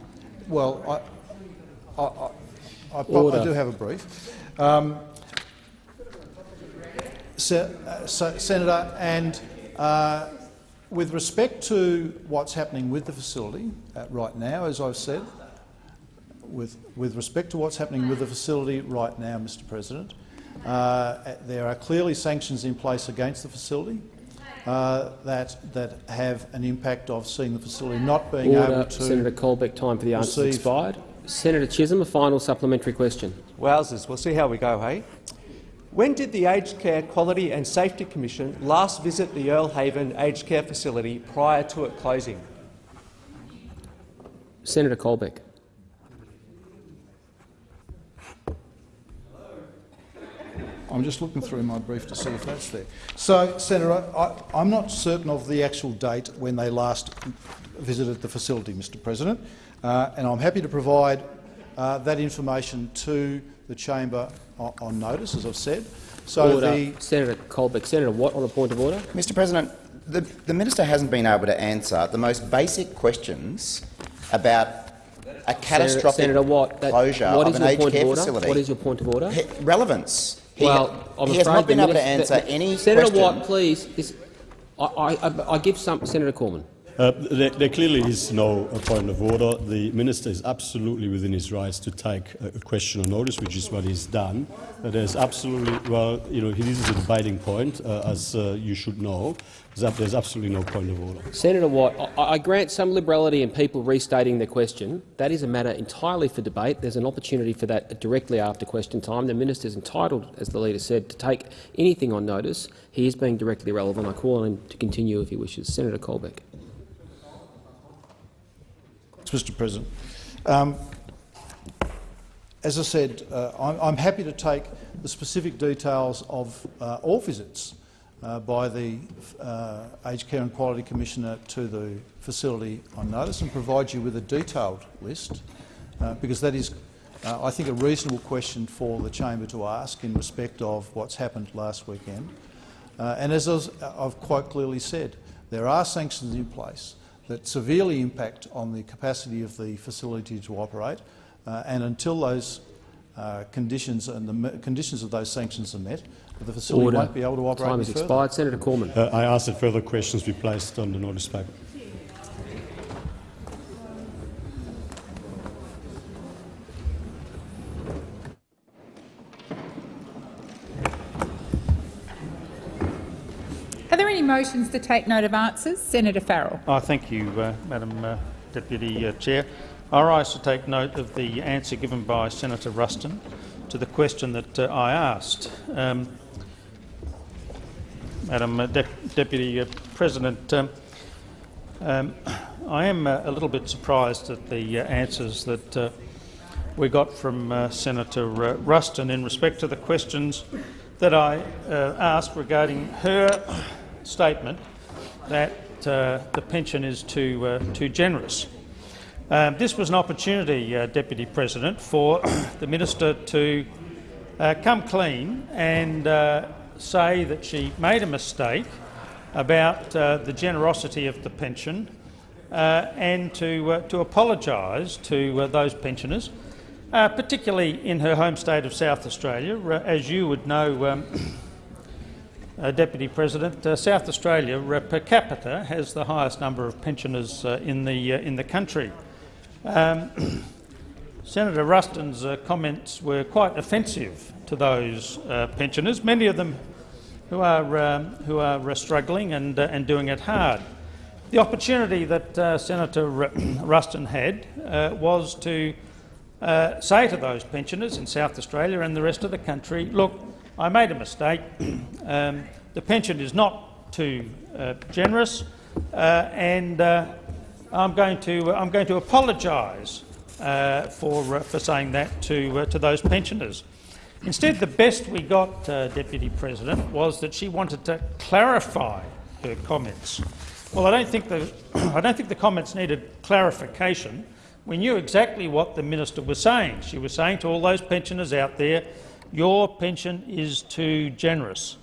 well, I, I, I, I, do have a brief. Um, Se uh, so, Senator, and uh, with respect to what's happening with the facility uh, right now, as I've said, with, with respect to what's happening with the facility right now, Mr President, uh, there are clearly sanctions in place against the facility uh, that, that have an impact of seeing the facility not being Order. able to— Senator Colbeck, time for the answer expired. Senator Chisholm, a final supplementary question. Wowzers, we'll see how we go, hey? When did the Aged Care Quality and Safety Commission last visit the Earle Haven Aged Care facility prior to it closing? Senator Colbeck. I'm just looking through my brief to see if that's there. So, Senator, I, am not certain of the actual date when they last visited the facility, Mr President, uh, and I'm happy to provide uh, that information to the chamber on, on, notice, as I've said. So order. the Senator Colbeck, Senator Watt, on a point of order. Mr President, the, the minister hasn't been able to answer the most basic questions about a catastrophic Senator, Senator Watt, that, closure what of an aged care order? facility. What is your point of order? He, relevance. He, well, I'm he has not been able to answer the, any Senator question. Watt, please. This, I, I, I, give some Senator Cormann. Uh, there, there, clearly is no point of order. The minister is absolutely within his rights to take a, question on notice, which is what he's done. Uh, there's absolutely, well, you know, this is a dividing point, uh, as uh, you should know. There's absolutely no point of order. Senator Watt, I, I, grant some liberality in people restating their question. That is a matter entirely for debate. There's an opportunity for that directly after question time. The minister is entitled, as the leader said, to take anything on notice. He is being directly relevant. I call on him to continue if he wishes. Senator Colbeck. Mr President. Um, as I said, uh, I'm, I'm, happy to take the specific details of uh, all visits uh, by the uh, Aged Care and Quality Commissioner to the facility on notice and provide you with a detailed list, uh, because that is, uh, I think, a reasonable question for the chamber to ask in respect of what's happened last weekend. and as I've quite clearly said, there are sanctions in place that severely impact on the capacity of the facility to operate. Uh, and until those uh, conditions and the conditions of those sanctions are met, the facility Order. won't be able to operate Time has expired. Senator Cormann. Uh, I ask that further questions be placed on the notice paper. Are there any motions to take note of answers? Senator Farrell. Oh, thank you, uh, Madam uh, Deputy uh, Chair. I rise to take note of the answer given by Senator Ruston to the question that uh, I asked. Um, Madam uh, De Deputy uh, President, um, um, I am a little bit surprised at the answers that we got from Senator Ruston in respect to the questions that I asked regarding her statement that uh, the pension is too, uh, too generous. Um, this was an opportunity, uh, Deputy President, for the minister to uh, come clean and uh, say that she made a mistake about uh, the generosity of the pension and to, to apologise to those pensioners, particularly in her home state of South Australia. as you would know, um, uh, Deputy President, uh, South Australia uh, per capita has the highest number of pensioners uh, in the uh, in the country. Um, Senator Ruston's uh, comments were quite offensive to those pensioners, many of them who are um, who are struggling and and doing it hard. The opportunity that Senator Ruston had was to say to those pensioners in South Australia and the rest of the country, look, I made a mistake. Um, the pension is not too uh, generous, uh, and uh, I'm going to I'm going to apologise uh, for uh, for saying that to uh, to those pensioners. Instead, the best we got, Deputy President, was that she wanted to clarify her comments. Well, I don't think the I don't think the comments needed clarification. We knew exactly what the minister was saying. She was saying to all those pensioners out there, "Your pension is too generous."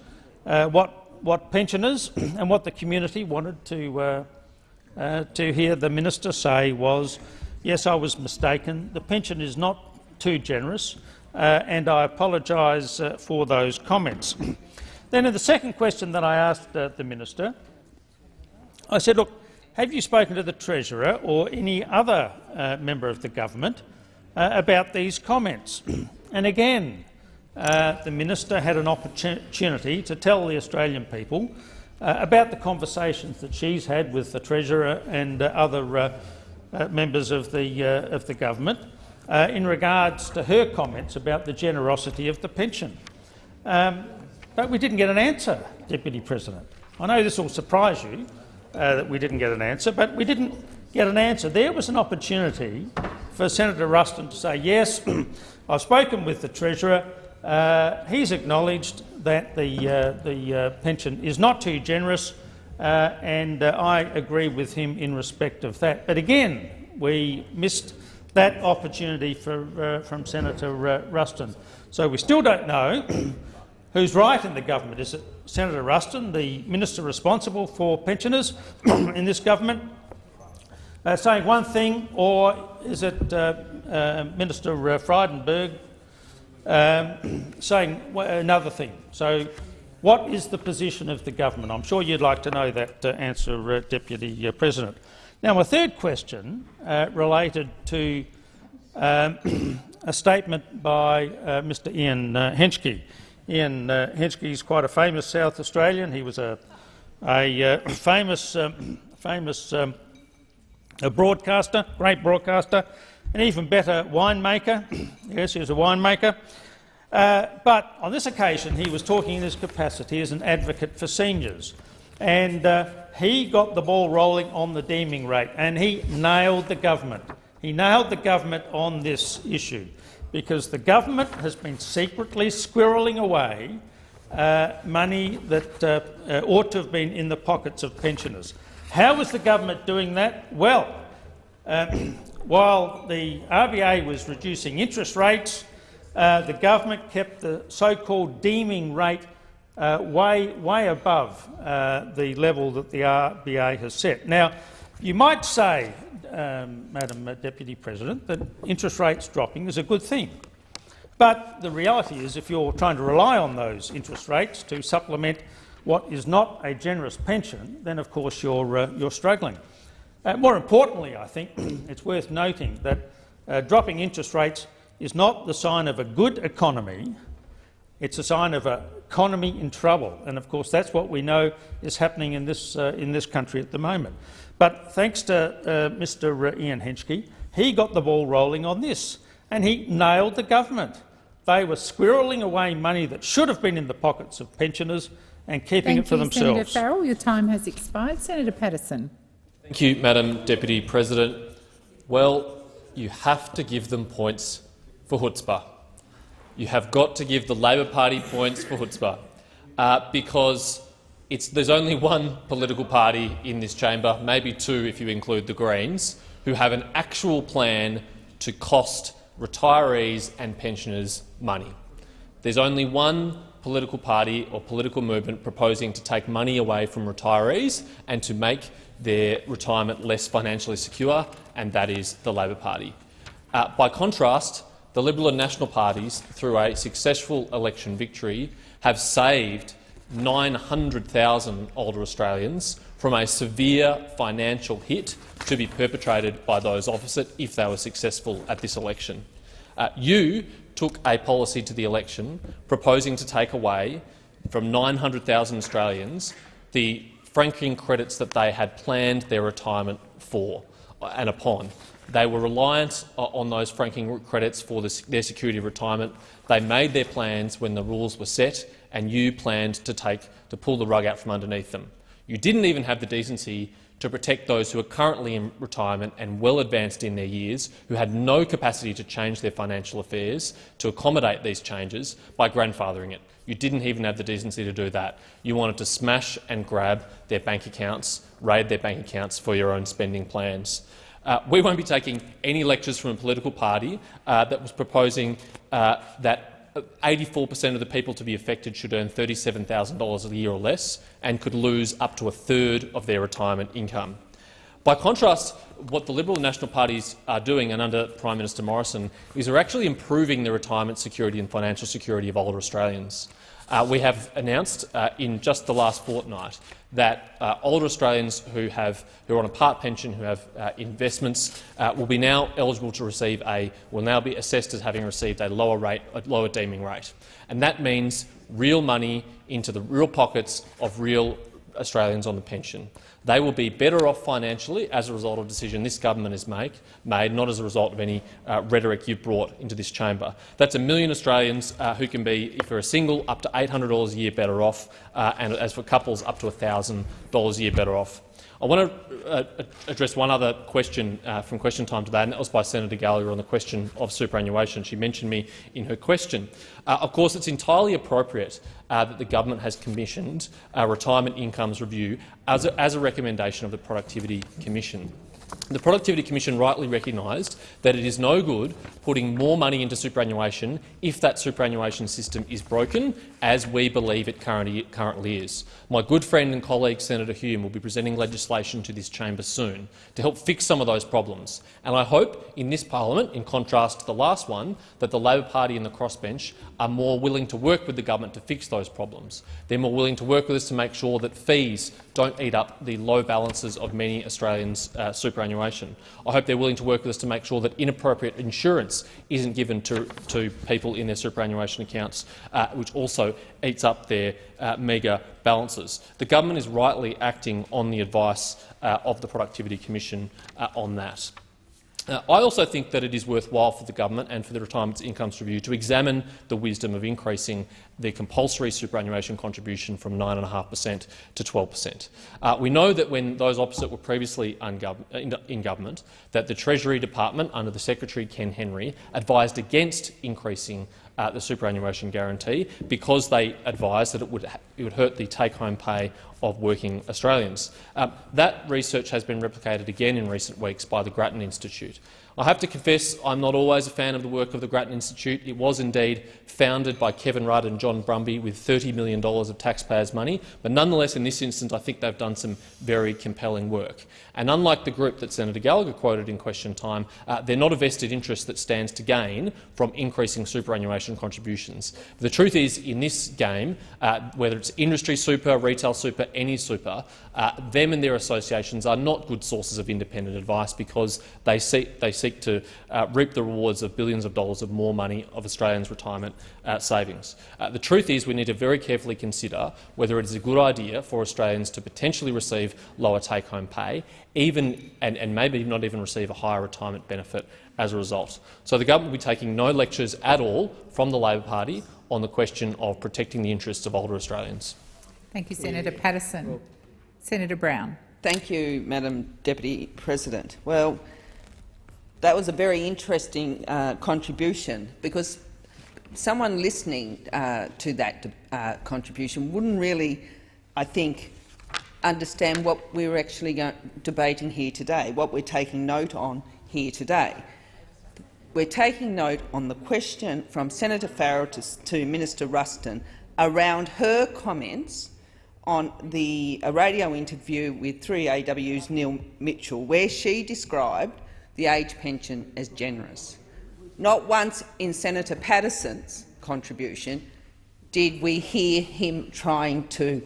Uh, what what pensioners and what the community wanted to uh, uh, to hear the minister say was, "Yes, I was mistaken. The pension is not too generous, uh, and I apologise uh, for those comments." then, in the second question that I asked uh, the minister, I said, look, have you spoken to the Treasurer or any other uh, member of the government uh, about these comments? and again, uh, the minister had an opportunity to tell the Australian people about the conversations that she's had with the Treasurer and other members of the, of the government in regards to her comments about the generosity of the pension. Um, but we didn't get an answer, Deputy President. I know this will surprise you, uh, that we didn't get an answer, but we didn't get an answer. There was an opportunity for Senator Ruston to say, yes, I've spoken with the Treasurer. Uh, he's acknowledged that the, uh, the uh, pension is not too generous, uh, and uh, I agree with him in respect of that. But again, we missed that opportunity for, from Senator Ruston. So we still don't know who's right in the government. Is it Senator Ruston, the minister responsible for pensioners in this government, uh, saying one thing, or is it uh, uh, Minister uh, Frydenberg um, saying another thing? So, what is the position of the government? I'm sure you'd like to know that uh, answer, uh, Deputy President. Now, my third question related to um, a statement by Mr Ian Henschke. Ian uh, Henschke is quite a famous South Australian. He was a, a uh, famous, um, famous um, a broadcaster, great broadcaster, an even better winemaker. yes, he was a winemaker. Uh, but on this occasion, he was talking in his capacity as an advocate for seniors. And uh, he got the ball rolling on the deeming rate, and he nailed the government. He nailed the government on this issue because the government has been secretly squirreling away uh, money that uh, uh, ought to have been in the pockets of pensioners. How was the government doing that? Well, um, while the RBA was reducing interest rates, uh, the government kept the so-called deeming rate uh, way, way above uh, the level that the RBA has set. Now, you might say um, Madam Deputy President, that interest rates dropping is a good thing. But the reality is, if you're trying to rely on those interest rates to supplement what is not a generous pension, then of course you're, uh, you're struggling. Uh, more importantly, I think it's worth noting that uh, dropping interest rates is not the sign of a good economy, it's a sign of an economy in trouble. And of course that's what we know is happening in this, uh, in this country at the moment. But thanks to uh, Mr Ian Henschke, he got the ball rolling on this, and he nailed the government. They were squirreling away money that should have been in the pockets of pensioners and keeping Thank it for you, themselves. Senator Farrell, your time has expired. Senator Patterson. Thank you, Madam Deputy President. Well, you have to give them points for chutzpah. You have got to give the Labor Party points for chutzpah, uh, because it's, there's only one political party in this chamber, maybe two if you include the Greens, who have an actual plan to cost retirees and pensioners money. There's only one political party or political movement proposing to take money away from retirees and to make their retirement less financially secure, and that is the Labor Party. Uh, by contrast, the Liberal and National parties, through a successful election victory, have saved 900,000 older Australians from a severe financial hit to be perpetrated by those opposite if they were successful at this election. Uh, you took a policy to the election proposing to take away from 900,000 Australians the franking credits that they had planned their retirement for and upon. They were reliant uh, on those franking credits for their security of retirement. They made their plans when the rules were set and you planned to, take, to pull the rug out from underneath them. You didn't even have the decency to protect those who are currently in retirement and well advanced in their years, who had no capacity to change their financial affairs to accommodate these changes by grandfathering it. You didn't even have the decency to do that. You wanted to smash and grab their bank accounts, raid their bank accounts for your own spending plans. Uh, we won't be taking any lectures from a political party uh, that was proposing uh, that 84 per cent of the people to be affected should earn $37,000 a year or less and could lose up to a third of their retirement income. By contrast, what the Liberal and National parties are doing, and under Prime Minister Morrison, is they're actually improving the retirement security and financial security of older Australians. Uh, we have announced uh, in just the last fortnight that uh, older Australians who, have, who are on a part pension, who have uh, investments, uh, will be now eligible to receive a will now be assessed as having received a lower rate, a lower deeming rate, and that means real money into the real pockets of real Australians on the pension. They will be better off financially as a result of a decision this government has make, made, not as a result of any uh, rhetoric you've brought into this chamber. That's a million Australians uh, who can be, if you're a single, up to $800 a year better off, uh, and as for couples, up to $1,000 a year better off. I want to uh, address one other question uh, from question time today, and that was by Senator Gallagher on the question of superannuation. She mentioned me in her question. Uh, of course, it's entirely appropriate uh, that the government has commissioned a retirement incomes review as a, as a recommendation of the Productivity Commission. The Productivity Commission rightly recognised that it is no good putting more money into superannuation if that superannuation system is broken, as we believe it currently, is. My good friend and colleague Senator Hume will be presenting legislation to this chamber soon to help fix some of those problems. And I hope in this parliament, in contrast to the last one, that the Labor Party and the crossbench are more willing to work with the government to fix those problems. They're more willing to work with us to make sure that fees don't eat up the low balances of many Australians' uh, superannuation. I hope they're willing to work with us to make sure that inappropriate insurance isn't given to, to people in their superannuation accounts, uh, which also eats up their uh, meagre balances. The government is rightly acting on the advice uh, of the Productivity Commission uh, on that. Uh, I also think that it is worthwhile for the government and for the Retirement Incomes Review to examine the wisdom of increasing the compulsory superannuation contribution from 9.5 per cent to 12 per cent. Uh, we know that when those opposite were previously in, in government, that the Treasury Department, under the Secretary Ken Henry, advised against increasing uh, the superannuation guarantee because they advised that it would, it would hurt the take-home pay of working Australians. Um, that research has been replicated again in recent weeks by the Grattan Institute. I have to confess I'm not always a fan of the work of the Grattan Institute. It was indeed founded by Kevin Rudd and John Brumby with $30 million of taxpayers' money, but nonetheless in this instance I think they've done some very compelling work. And unlike the group that Senator Gallagher quoted in question time, uh, they're not a vested interest that stands to gain from increasing superannuation contributions. The truth is, in this game, uh, whether it's industry super, retail super, any super, uh, them and their associations are not good sources of independent advice because they seek, they seek to uh, reap the rewards of billions of dollars of more money of Australians' retirement uh, savings. Uh, the truth is we need to very carefully consider whether it is a good idea for Australians to potentially receive lower take-home pay, even and, and maybe not even receive a higher retirement benefit as a result. So the government will be taking no lectures at all from the Labor Party on the question of protecting the interests of older Australians. Thank you, Senator Patterson. Senator Brown. Thank you, Madam Deputy President. Well, that was a very interesting uh, contribution because someone listening uh, to that uh, contribution wouldn't really, I think, understand what we're actually debating here today, what we're taking note on here today. We're taking note on the question from Senator Farrell to, to Minister Ruston around her comments on the a radio interview with 3AW's Neil Mitchell, where she described the age pension as generous. Not once in Senator Patterson's contribution did we hear him trying to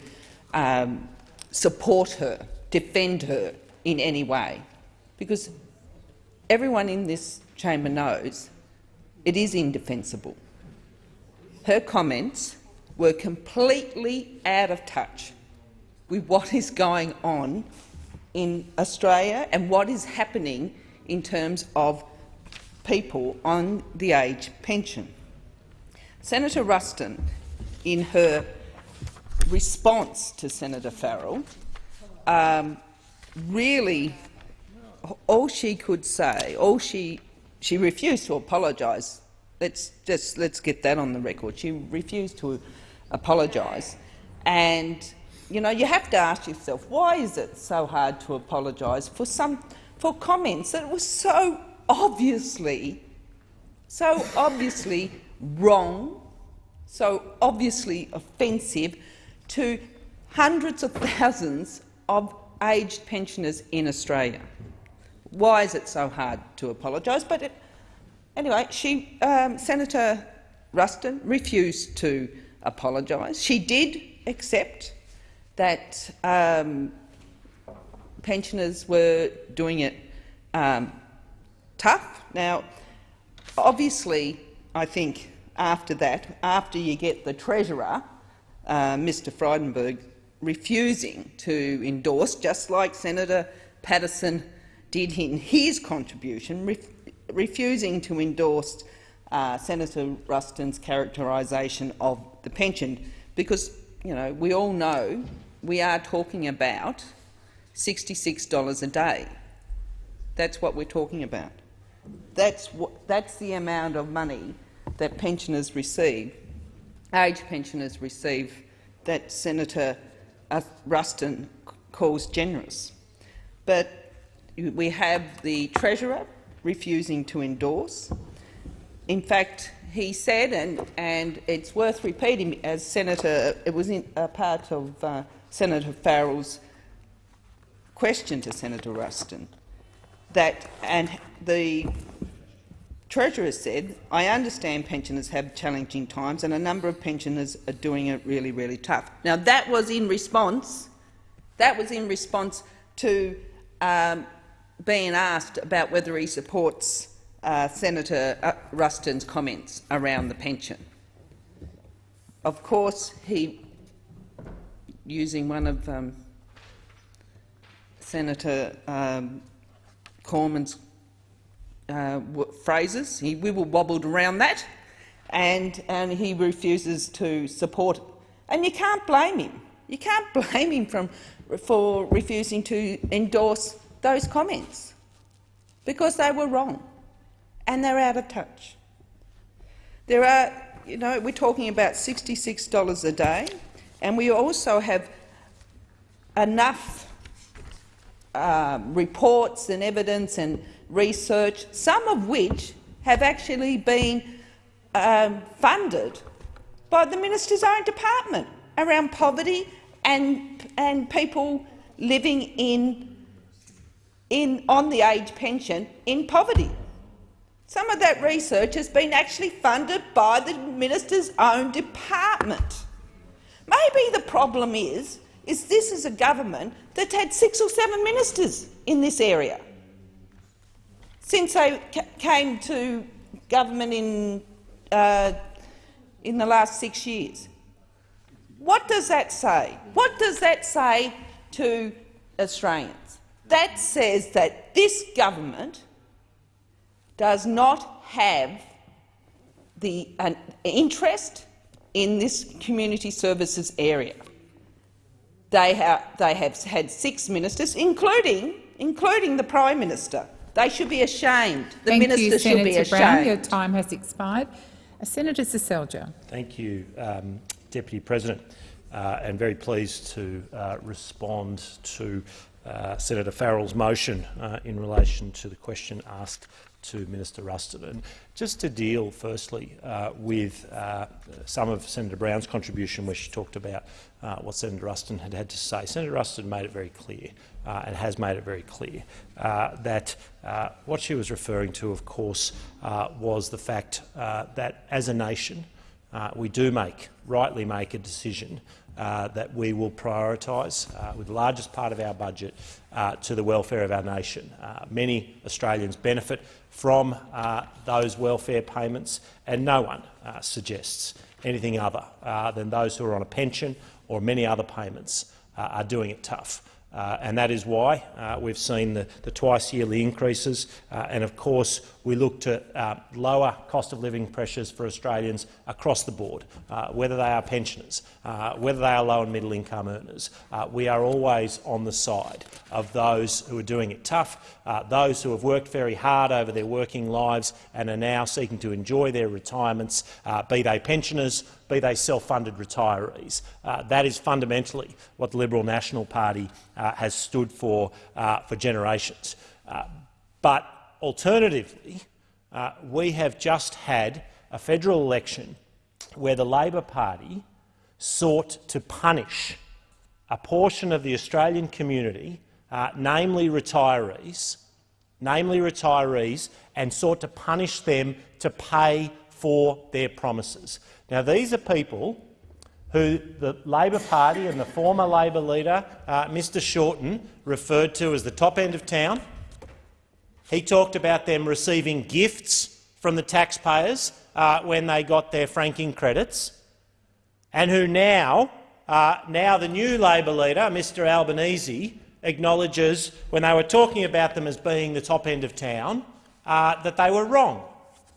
um, support her, defend her in any way, because everyone in this chamber knows it is indefensible. Her comments were completely out of touch with what is going on in Australia and what is happening in terms of people on the age pension. Senator Ruston, in her response to Senator Farrell, um, really all she could say, all she she refused to apologise. Let's just let's get that on the record. She refused to apologise. And you know, you have to ask yourself, why is it so hard to apologise for some for comments that were so obviously, so obviously wrong, so obviously offensive to hundreds of thousands of aged pensioners in Australia. Why is it so hard to apologise? But it, anyway, she, um, Senator Ruston refused to apologise. She did accept that um, pensioners were doing it um, tough. Now, obviously, I think after that, after you get the Treasurer, uh, Mr Frydenberg, refusing to endorse, just like Senator Patterson did in his contribution, ref refusing to endorse uh, Senator Ruston's characterisation of the pension, because you know we all know we are talking about $66 a day. That's what we're talking about. That's, that's the amount of money that pensioners receive, age pensioners receive, that Senator uh, Ruston calls generous. But we have the Treasurer refusing to endorse. In fact, he said, and, and it's worth repeating, as Senator, it was in, a part of uh, Senator Farrell's question to Senator Ruston, that and the Treasurer said, I understand pensioners have challenging times and a number of pensioners are doing it really, really tough. Now that was in response, that was in response to um, being asked about whether he supports uh, Senator Ruston's comments around the pension. Of course, he, using one of um, Senator um, Cormann's uh, phrases, he wibble wobbled around that, and, and he refuses to support it. And you can't blame him. You can't blame him from, for refusing to endorse those comments because they were wrong and they're out of touch. There are, you know, we're talking about $66 a day, and we also have enough um, reports and evidence and research, some of which have actually been um, funded by the minister's own department around poverty and, and people living in, in, on the age pension in poverty. Some of that research has been actually funded by the minister's own department. Maybe the problem is, is this is a government that's had six or seven ministers in this area since they came to government in, uh, in the last six years. What does that say? What does that say to Australians? That says that this government does not have the an interest in this community services area. They have, they have had six ministers, including, including the Prime Minister. They should be ashamed. The Thank minister you, should Senator be ashamed. Brown. Your time has expired. Uh, Senator Seselja. Thank you, um, Deputy President, uh, and very pleased to uh, respond to uh, Senator Farrell's motion uh, in relation to the question asked to Minister Ruston. Just to deal firstly uh, with uh, some of Senator Brown's contribution where she talked about uh, what Senator Ruston had had to say. Senator Ruston made it very clear uh, and has made it very clear uh, that uh, what she was referring to, of course, was the fact that as a nation we do make, rightly make a decision uh, that we will prioritise, uh, with the largest part of our budget, uh, to the welfare of our nation. many Australians benefit from uh, those welfare payments, and no one uh, suggests anything other uh, than those who are on a pension or many other payments uh, are doing it tough. Uh, and that is why uh, we've seen the, the twice-yearly increases. Uh, and of course, we look to uh, lower cost of living pressures for Australians across the board, uh, whether they are pensioners, uh, whether they are low and middle income earners. we are always on the side of those who are doing it tough, those who have worked very hard over their working lives and are now seeking to enjoy their retirements, be they pensioners be they self-funded retirees. Uh, that is fundamentally what the Liberal National Party uh, has stood for uh, for generations. Uh, but alternatively, uh, we have just had a federal election where the Labor Party sought to punish a portion of the Australian community, namely retirees, namely retirees, and sought to punish them to pay for their promises. Now, these are people who the Labor Party and the former Labor leader, uh, Mr Shorten, referred to as the top end of town. He talked about them receiving gifts from the taxpayers uh, when they got their franking credits, and who now, uh, now the new Labor leader, Mr Albanese, acknowledges when they were talking about them as being the top end of town uh, that they were wrong,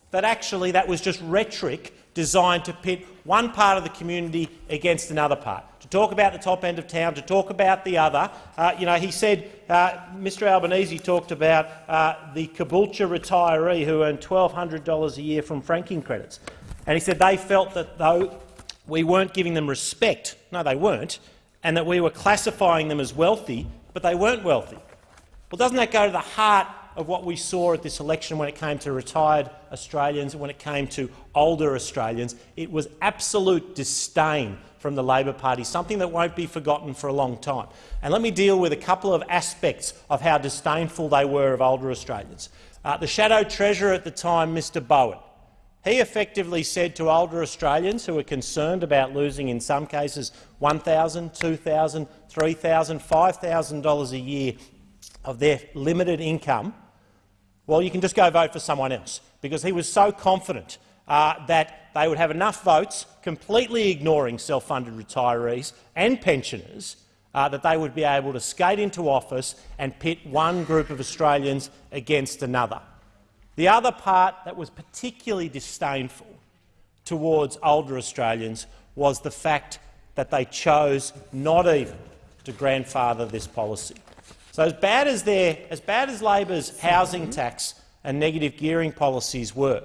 that actually that was just rhetoric designed to pit one part of the community against another part, to talk about the top end of town, to talk about the other. Uh, you know, he said, uh, Mr Albanese talked about uh, the Caboolture retiree who earned $1,200 a year from franking credits. And he said they felt that though we weren't giving them respect, no they weren't, and that we were classifying them as wealthy, but they weren't wealthy. Well, doesn't that go to the heart of what we saw at this election when it came to retired Australians and when it came to older Australians? It was absolute disdain from the Labor Party, something that won't be forgotten for a long time. And let me deal with a couple of aspects of how disdainful they were of older Australians. Uh, the Shadow Treasurer at the time, Mr Bowen, he effectively said to older Australians who were concerned about losing, in some cases, $1,000, $2,000, $3,000, $5,000 a year of their limited income, well, you can just go vote for someone else, because he was so confident uh, that they would have enough votes, completely ignoring self-funded retirees and pensioners, uh, that they would be able to skate into office and pit one group of Australians against another. The other part that was particularly disdainful towards older Australians was the fact that they chose not even to grandfather this policy. So as bad as, their, as, bad as Labor's housing tax and negative gearing policies were,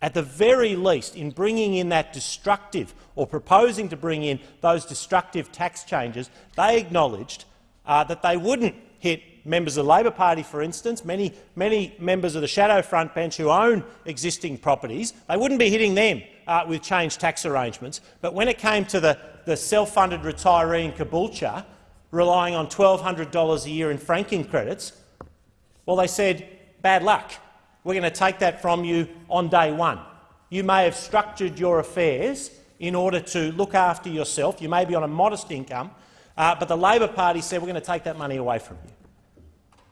at the very least, in bringing in that destructive or proposing to bring in those destructive tax changes, they acknowledged uh, that they wouldn't hit members of the Labor Party, for instance, many, many members of the shadow front bench who own existing properties, they wouldn't be hitting them uh, with changed tax arrangements. But when it came to the, the self-funded retiree in Caboolture relying on $1,200 a year in franking credits, well, they said, bad luck. We're going to take that from you on day one. You may have structured your affairs in order to look after yourself. You may be on a modest income, uh, but the Labor Party said we're going to take that money away from you.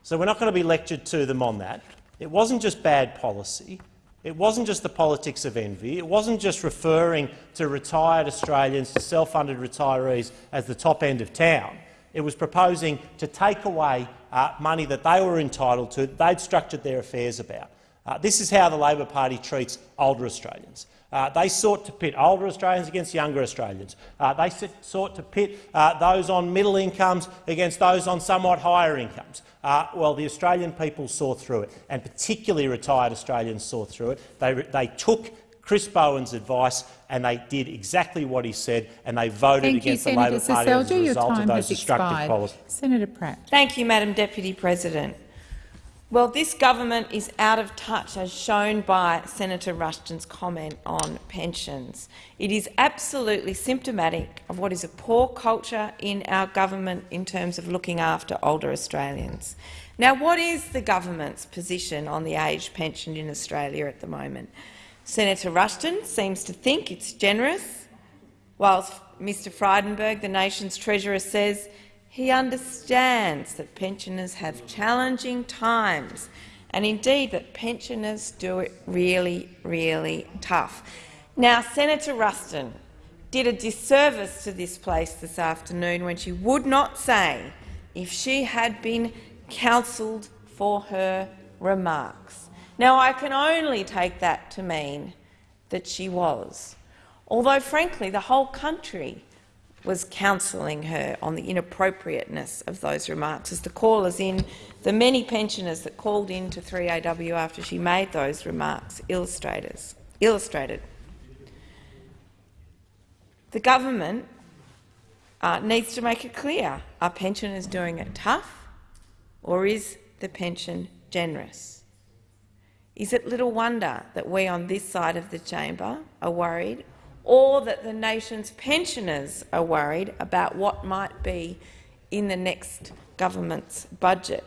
So we're not going to be lectured to them on that. It wasn't just bad policy. It wasn't just the politics of envy. It wasn't just referring to retired Australians, to self-funded retirees as the top end of town. It was proposing to take away uh, money that they were entitled to, they'd structured their affairs about. Uh, this is how the Labor Party treats older Australians. Uh, they sought to pit older Australians against younger Australians. Uh, they sought to pit uh, those on middle incomes against those on somewhat higher incomes. Uh, well, the Australian people saw through it, and particularly retired Australians saw through it. They, they took Chris Bowen's advice and they did exactly what he said and they voted Thank against you, the Labor Senator Party as a result of those has destructive expired. policies. Senator Pratt. Thank you, Madam Deputy President. Well, this government is out of touch, as shown by Senator Rushton's comment on pensions. It is absolutely symptomatic of what is a poor culture in our government in terms of looking after older Australians. Now, what is the government's position on the age pension in Australia at the moment? Senator Rushton seems to think it's generous, whilst Mr Frydenberg, the nation's treasurer, says he understands that pensioners have challenging times and indeed that pensioners do it really, really tough. Now, Senator Ruston did a disservice to this place this afternoon when she would not say if she had been counselled for her remarks. Now, I can only take that to mean that she was, although, frankly, the whole country was counselling her on the inappropriateness of those remarks. As the callers in, the many pensioners that called in to 3AW after she made those remarks illustrated. The government uh, needs to make it clear, are pensioners doing it tough or is the pension generous? Is it little wonder that we on this side of the chamber are worried or that the nation's pensioners are worried about what might be in the next government's budget?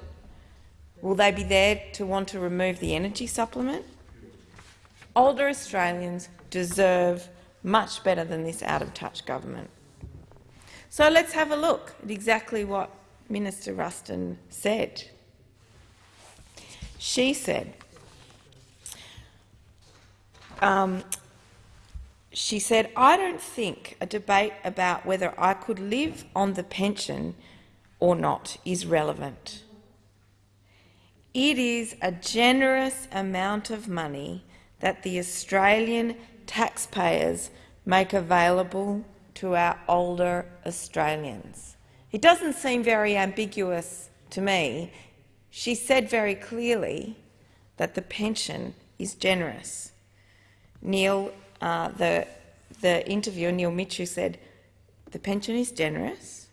Will they be there to want to remove the energy supplement? Older Australians deserve much better than this out-of-touch government. So let's have a look at exactly what Minister Ruston said. She said, um, she said, I don't think a debate about whether I could live on the pension or not is relevant. It is a generous amount of money that the Australian taxpayers make available to our older Australians. It doesn't seem very ambiguous to me. She said very clearly that the pension is generous. Neil, uh, the, the interviewer, Neil Mitchell, said the pension is generous.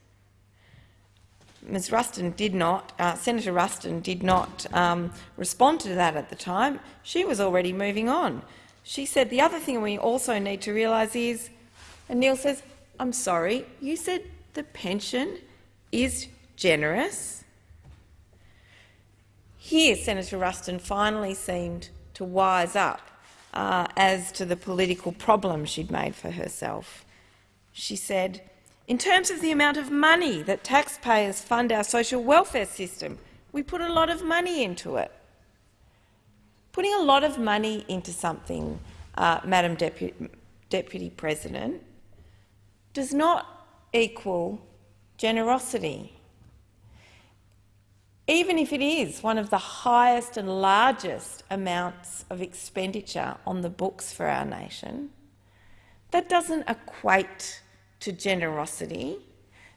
Ms Ruston did not, uh, Senator Ruston did not um, respond to that at the time. She was already moving on. She said the other thing we also need to realise is, and Neil says, I'm sorry, you said the pension is generous. Here, Senator Ruston finally seemed to wise up uh, as to the political problem she'd made for herself. She said, in terms of the amount of money that taxpayers fund our social welfare system, we put a lot of money into it. Putting a lot of money into something, uh, Madam Deputy, Deputy President, does not equal generosity. Even if it is one of the highest and largest amounts of expenditure on the books for our nation, that doesn't equate to generosity.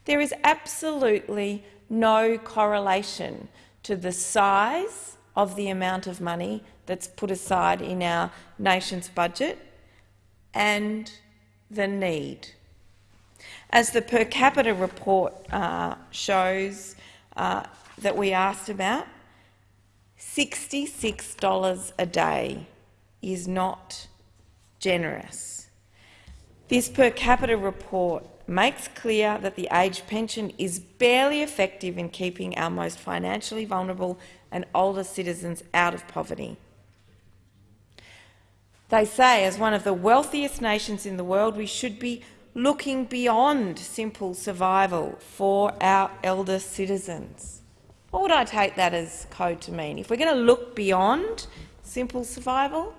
There is absolutely no correlation to the size of the amount of money that's put aside in our nation's budget and the need as the per capita report uh, shows uh, that we asked about, $66 a day is not generous. This per capita report makes clear that the age pension is barely effective in keeping our most financially vulnerable and older citizens out of poverty. They say, as one of the wealthiest nations in the world, we should be looking beyond simple survival for our elder citizens. What would I take that as code to mean? If we're going to look beyond simple survival,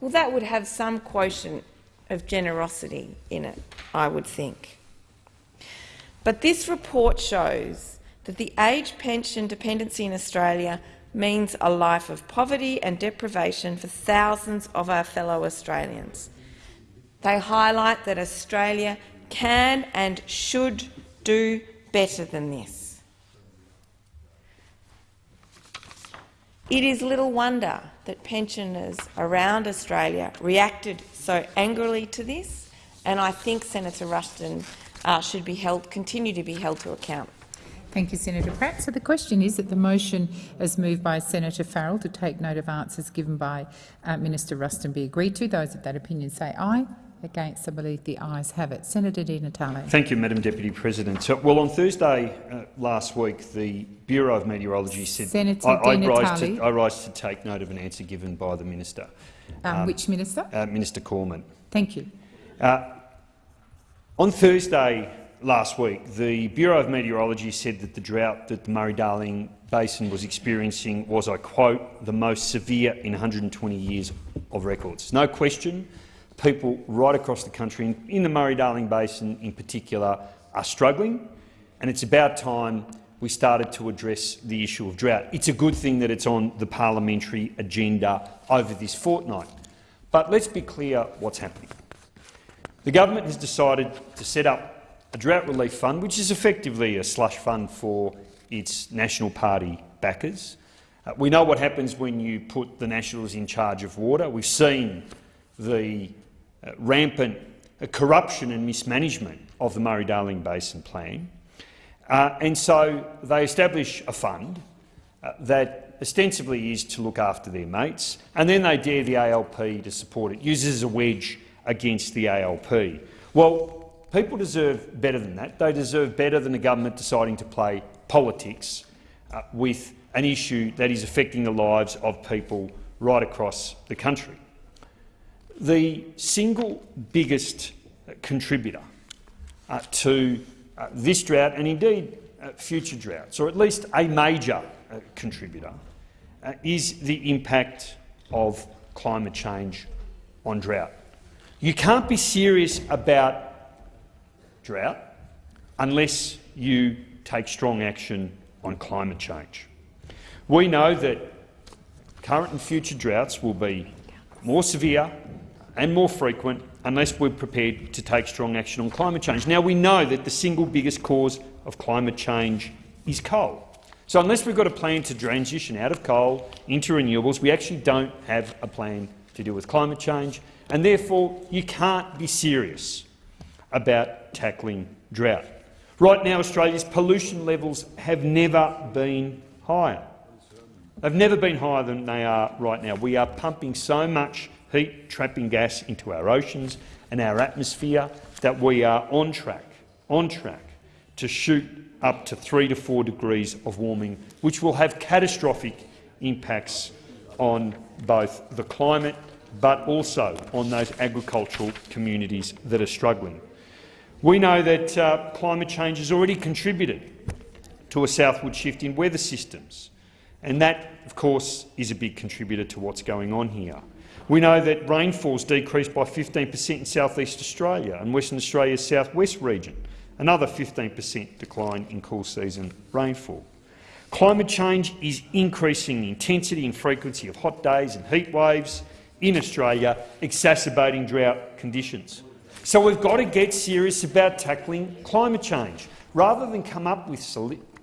well, that would have some quotient of generosity in it, I would think. But this report shows that the age pension dependency in Australia means a life of poverty and deprivation for thousands of our fellow Australians. They highlight that Australia can and should do better than this. It is little wonder that pensioners around Australia reacted so angrily to this, and I think Senator Ruston uh, should be held, continue to be held to account. Thank you, Senator Pratt. So the question is that the motion, as moved by Senator Farrell, to take note of answers given by uh, Minister Ruston be agreed to. Those of that opinion say aye. Against, I believe the ayes have it. Senator Di Natale. Thank you, Madam Deputy President. So, well, on Thursday uh, last week, the Bureau of Meteorology said Senator I, I, rise to, I rise to take note of an answer given by the minister. Um, which minister? Uh, minister Cormann. Thank you. Uh, on Thursday last week, the Bureau of Meteorology said that the drought that the Murray-Darling Basin was experiencing was, I quote, the most severe in 120 years of records. No question people right across the country, in the Murray-Darling Basin in particular, are struggling, and it's about time we started to address the issue of drought. It's a good thing that it's on the parliamentary agenda over this fortnight. But let's be clear what's happening. The government has decided to set up a drought relief fund, which is effectively a slush fund for its National Party backers. Uh, we know what happens when you put the Nationals in charge of water. We've seen the rampant corruption and mismanagement of the Murray-Darling Basin Plan. Uh, and so they establish a fund uh, that ostensibly is to look after their mates, and then they dare the ALP to support it, uses a wedge against the ALP. Well, people deserve better than that. They deserve better than the government deciding to play politics uh, with an issue that is affecting the lives of people right across the country. The single biggest contributor uh, to uh, this drought, and indeed uh, future droughts, or at least a major uh, contributor, uh, is the impact of climate change on drought. You can't be serious about drought unless you take strong action on climate change. We know that current and future droughts will be more severe and more frequent unless we're prepared to take strong action on climate change. Now, we know that the single biggest cause of climate change is coal. So unless we've got a plan to transition out of coal into renewables, we actually don't have a plan to deal with climate change, and therefore you can't be serious about tackling drought. Right now, Australia's pollution levels have never been higher. They've never been higher than they are right now. We are pumping so much heat trapping gas into our oceans and our atmosphere that we are on track, on track to shoot up to three to four degrees of warming, which will have catastrophic impacts on both the climate but also on those agricultural communities that are struggling. We know that uh, climate change has already contributed to a southward shift in weather systems, and that, of course, is a big contributor to what's going on here. We know that rainfall's decreased by 15 per cent in southeast Australia and Western Australia's southwest region, another 15 per cent decline in cool season rainfall. Climate change is increasing the intensity and frequency of hot days and heat waves in Australia, exacerbating drought conditions. So we've got to get serious about tackling climate change, rather than come up with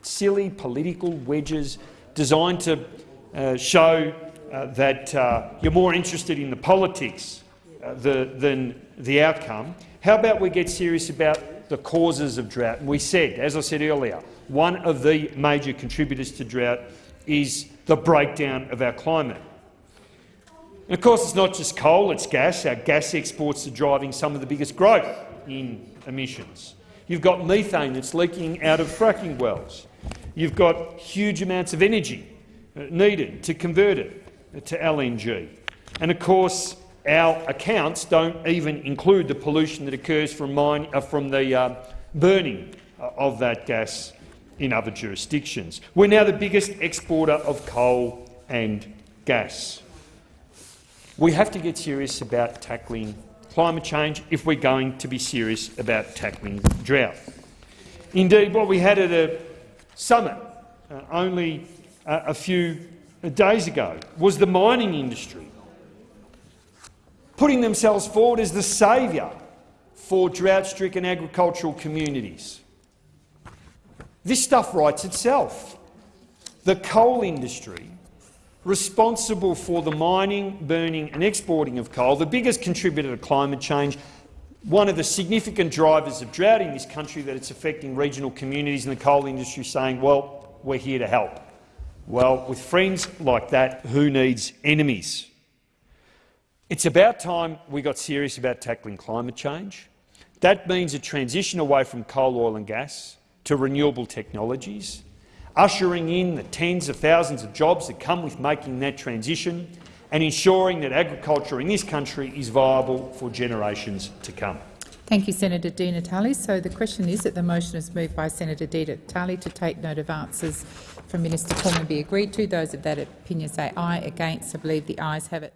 silly political wedges designed to uh, show uh, that uh, you're more interested in the politics uh, the, than the outcome. How about we get serious about the causes of drought? And we said, as I said earlier, one of the major contributors to drought is the breakdown of our climate. And of course, it's not just coal, it's gas. Our gas exports are driving some of the biggest growth in emissions. You've got methane that's leaking out of fracking wells. You've got huge amounts of energy needed to convert it to LNG. And of course, our accounts don't even include the pollution that occurs from, mine, uh, from the uh, burning of that gas in other jurisdictions. We're now the biggest exporter of coal and gas. We have to get serious about tackling climate change if we're going to be serious about tackling drought. Indeed, what we had at a summit uh, only uh, a few days ago was the mining industry, putting themselves forward as the saviour for drought-stricken agricultural communities. This stuff writes itself. The coal industry, responsible for the mining, burning and exporting of coal, the biggest contributor to climate change, one of the significant drivers of drought in this country that it's affecting regional communities and the coal industry saying, well, we're here to help. Well, with friends like that, who needs enemies? It's about time we got serious about tackling climate change. That means a transition away from coal, oil and gas to renewable technologies, ushering in the tens of thousands of jobs that come with making that transition and ensuring that agriculture in this country is viable for generations to come. Thank you, Senator Di Natale. So the question is that the motion is moved by Senator Di Natale to take note of answers from Minister be agreed to. Those of that opinion say aye. Against, I believe the ayes have it.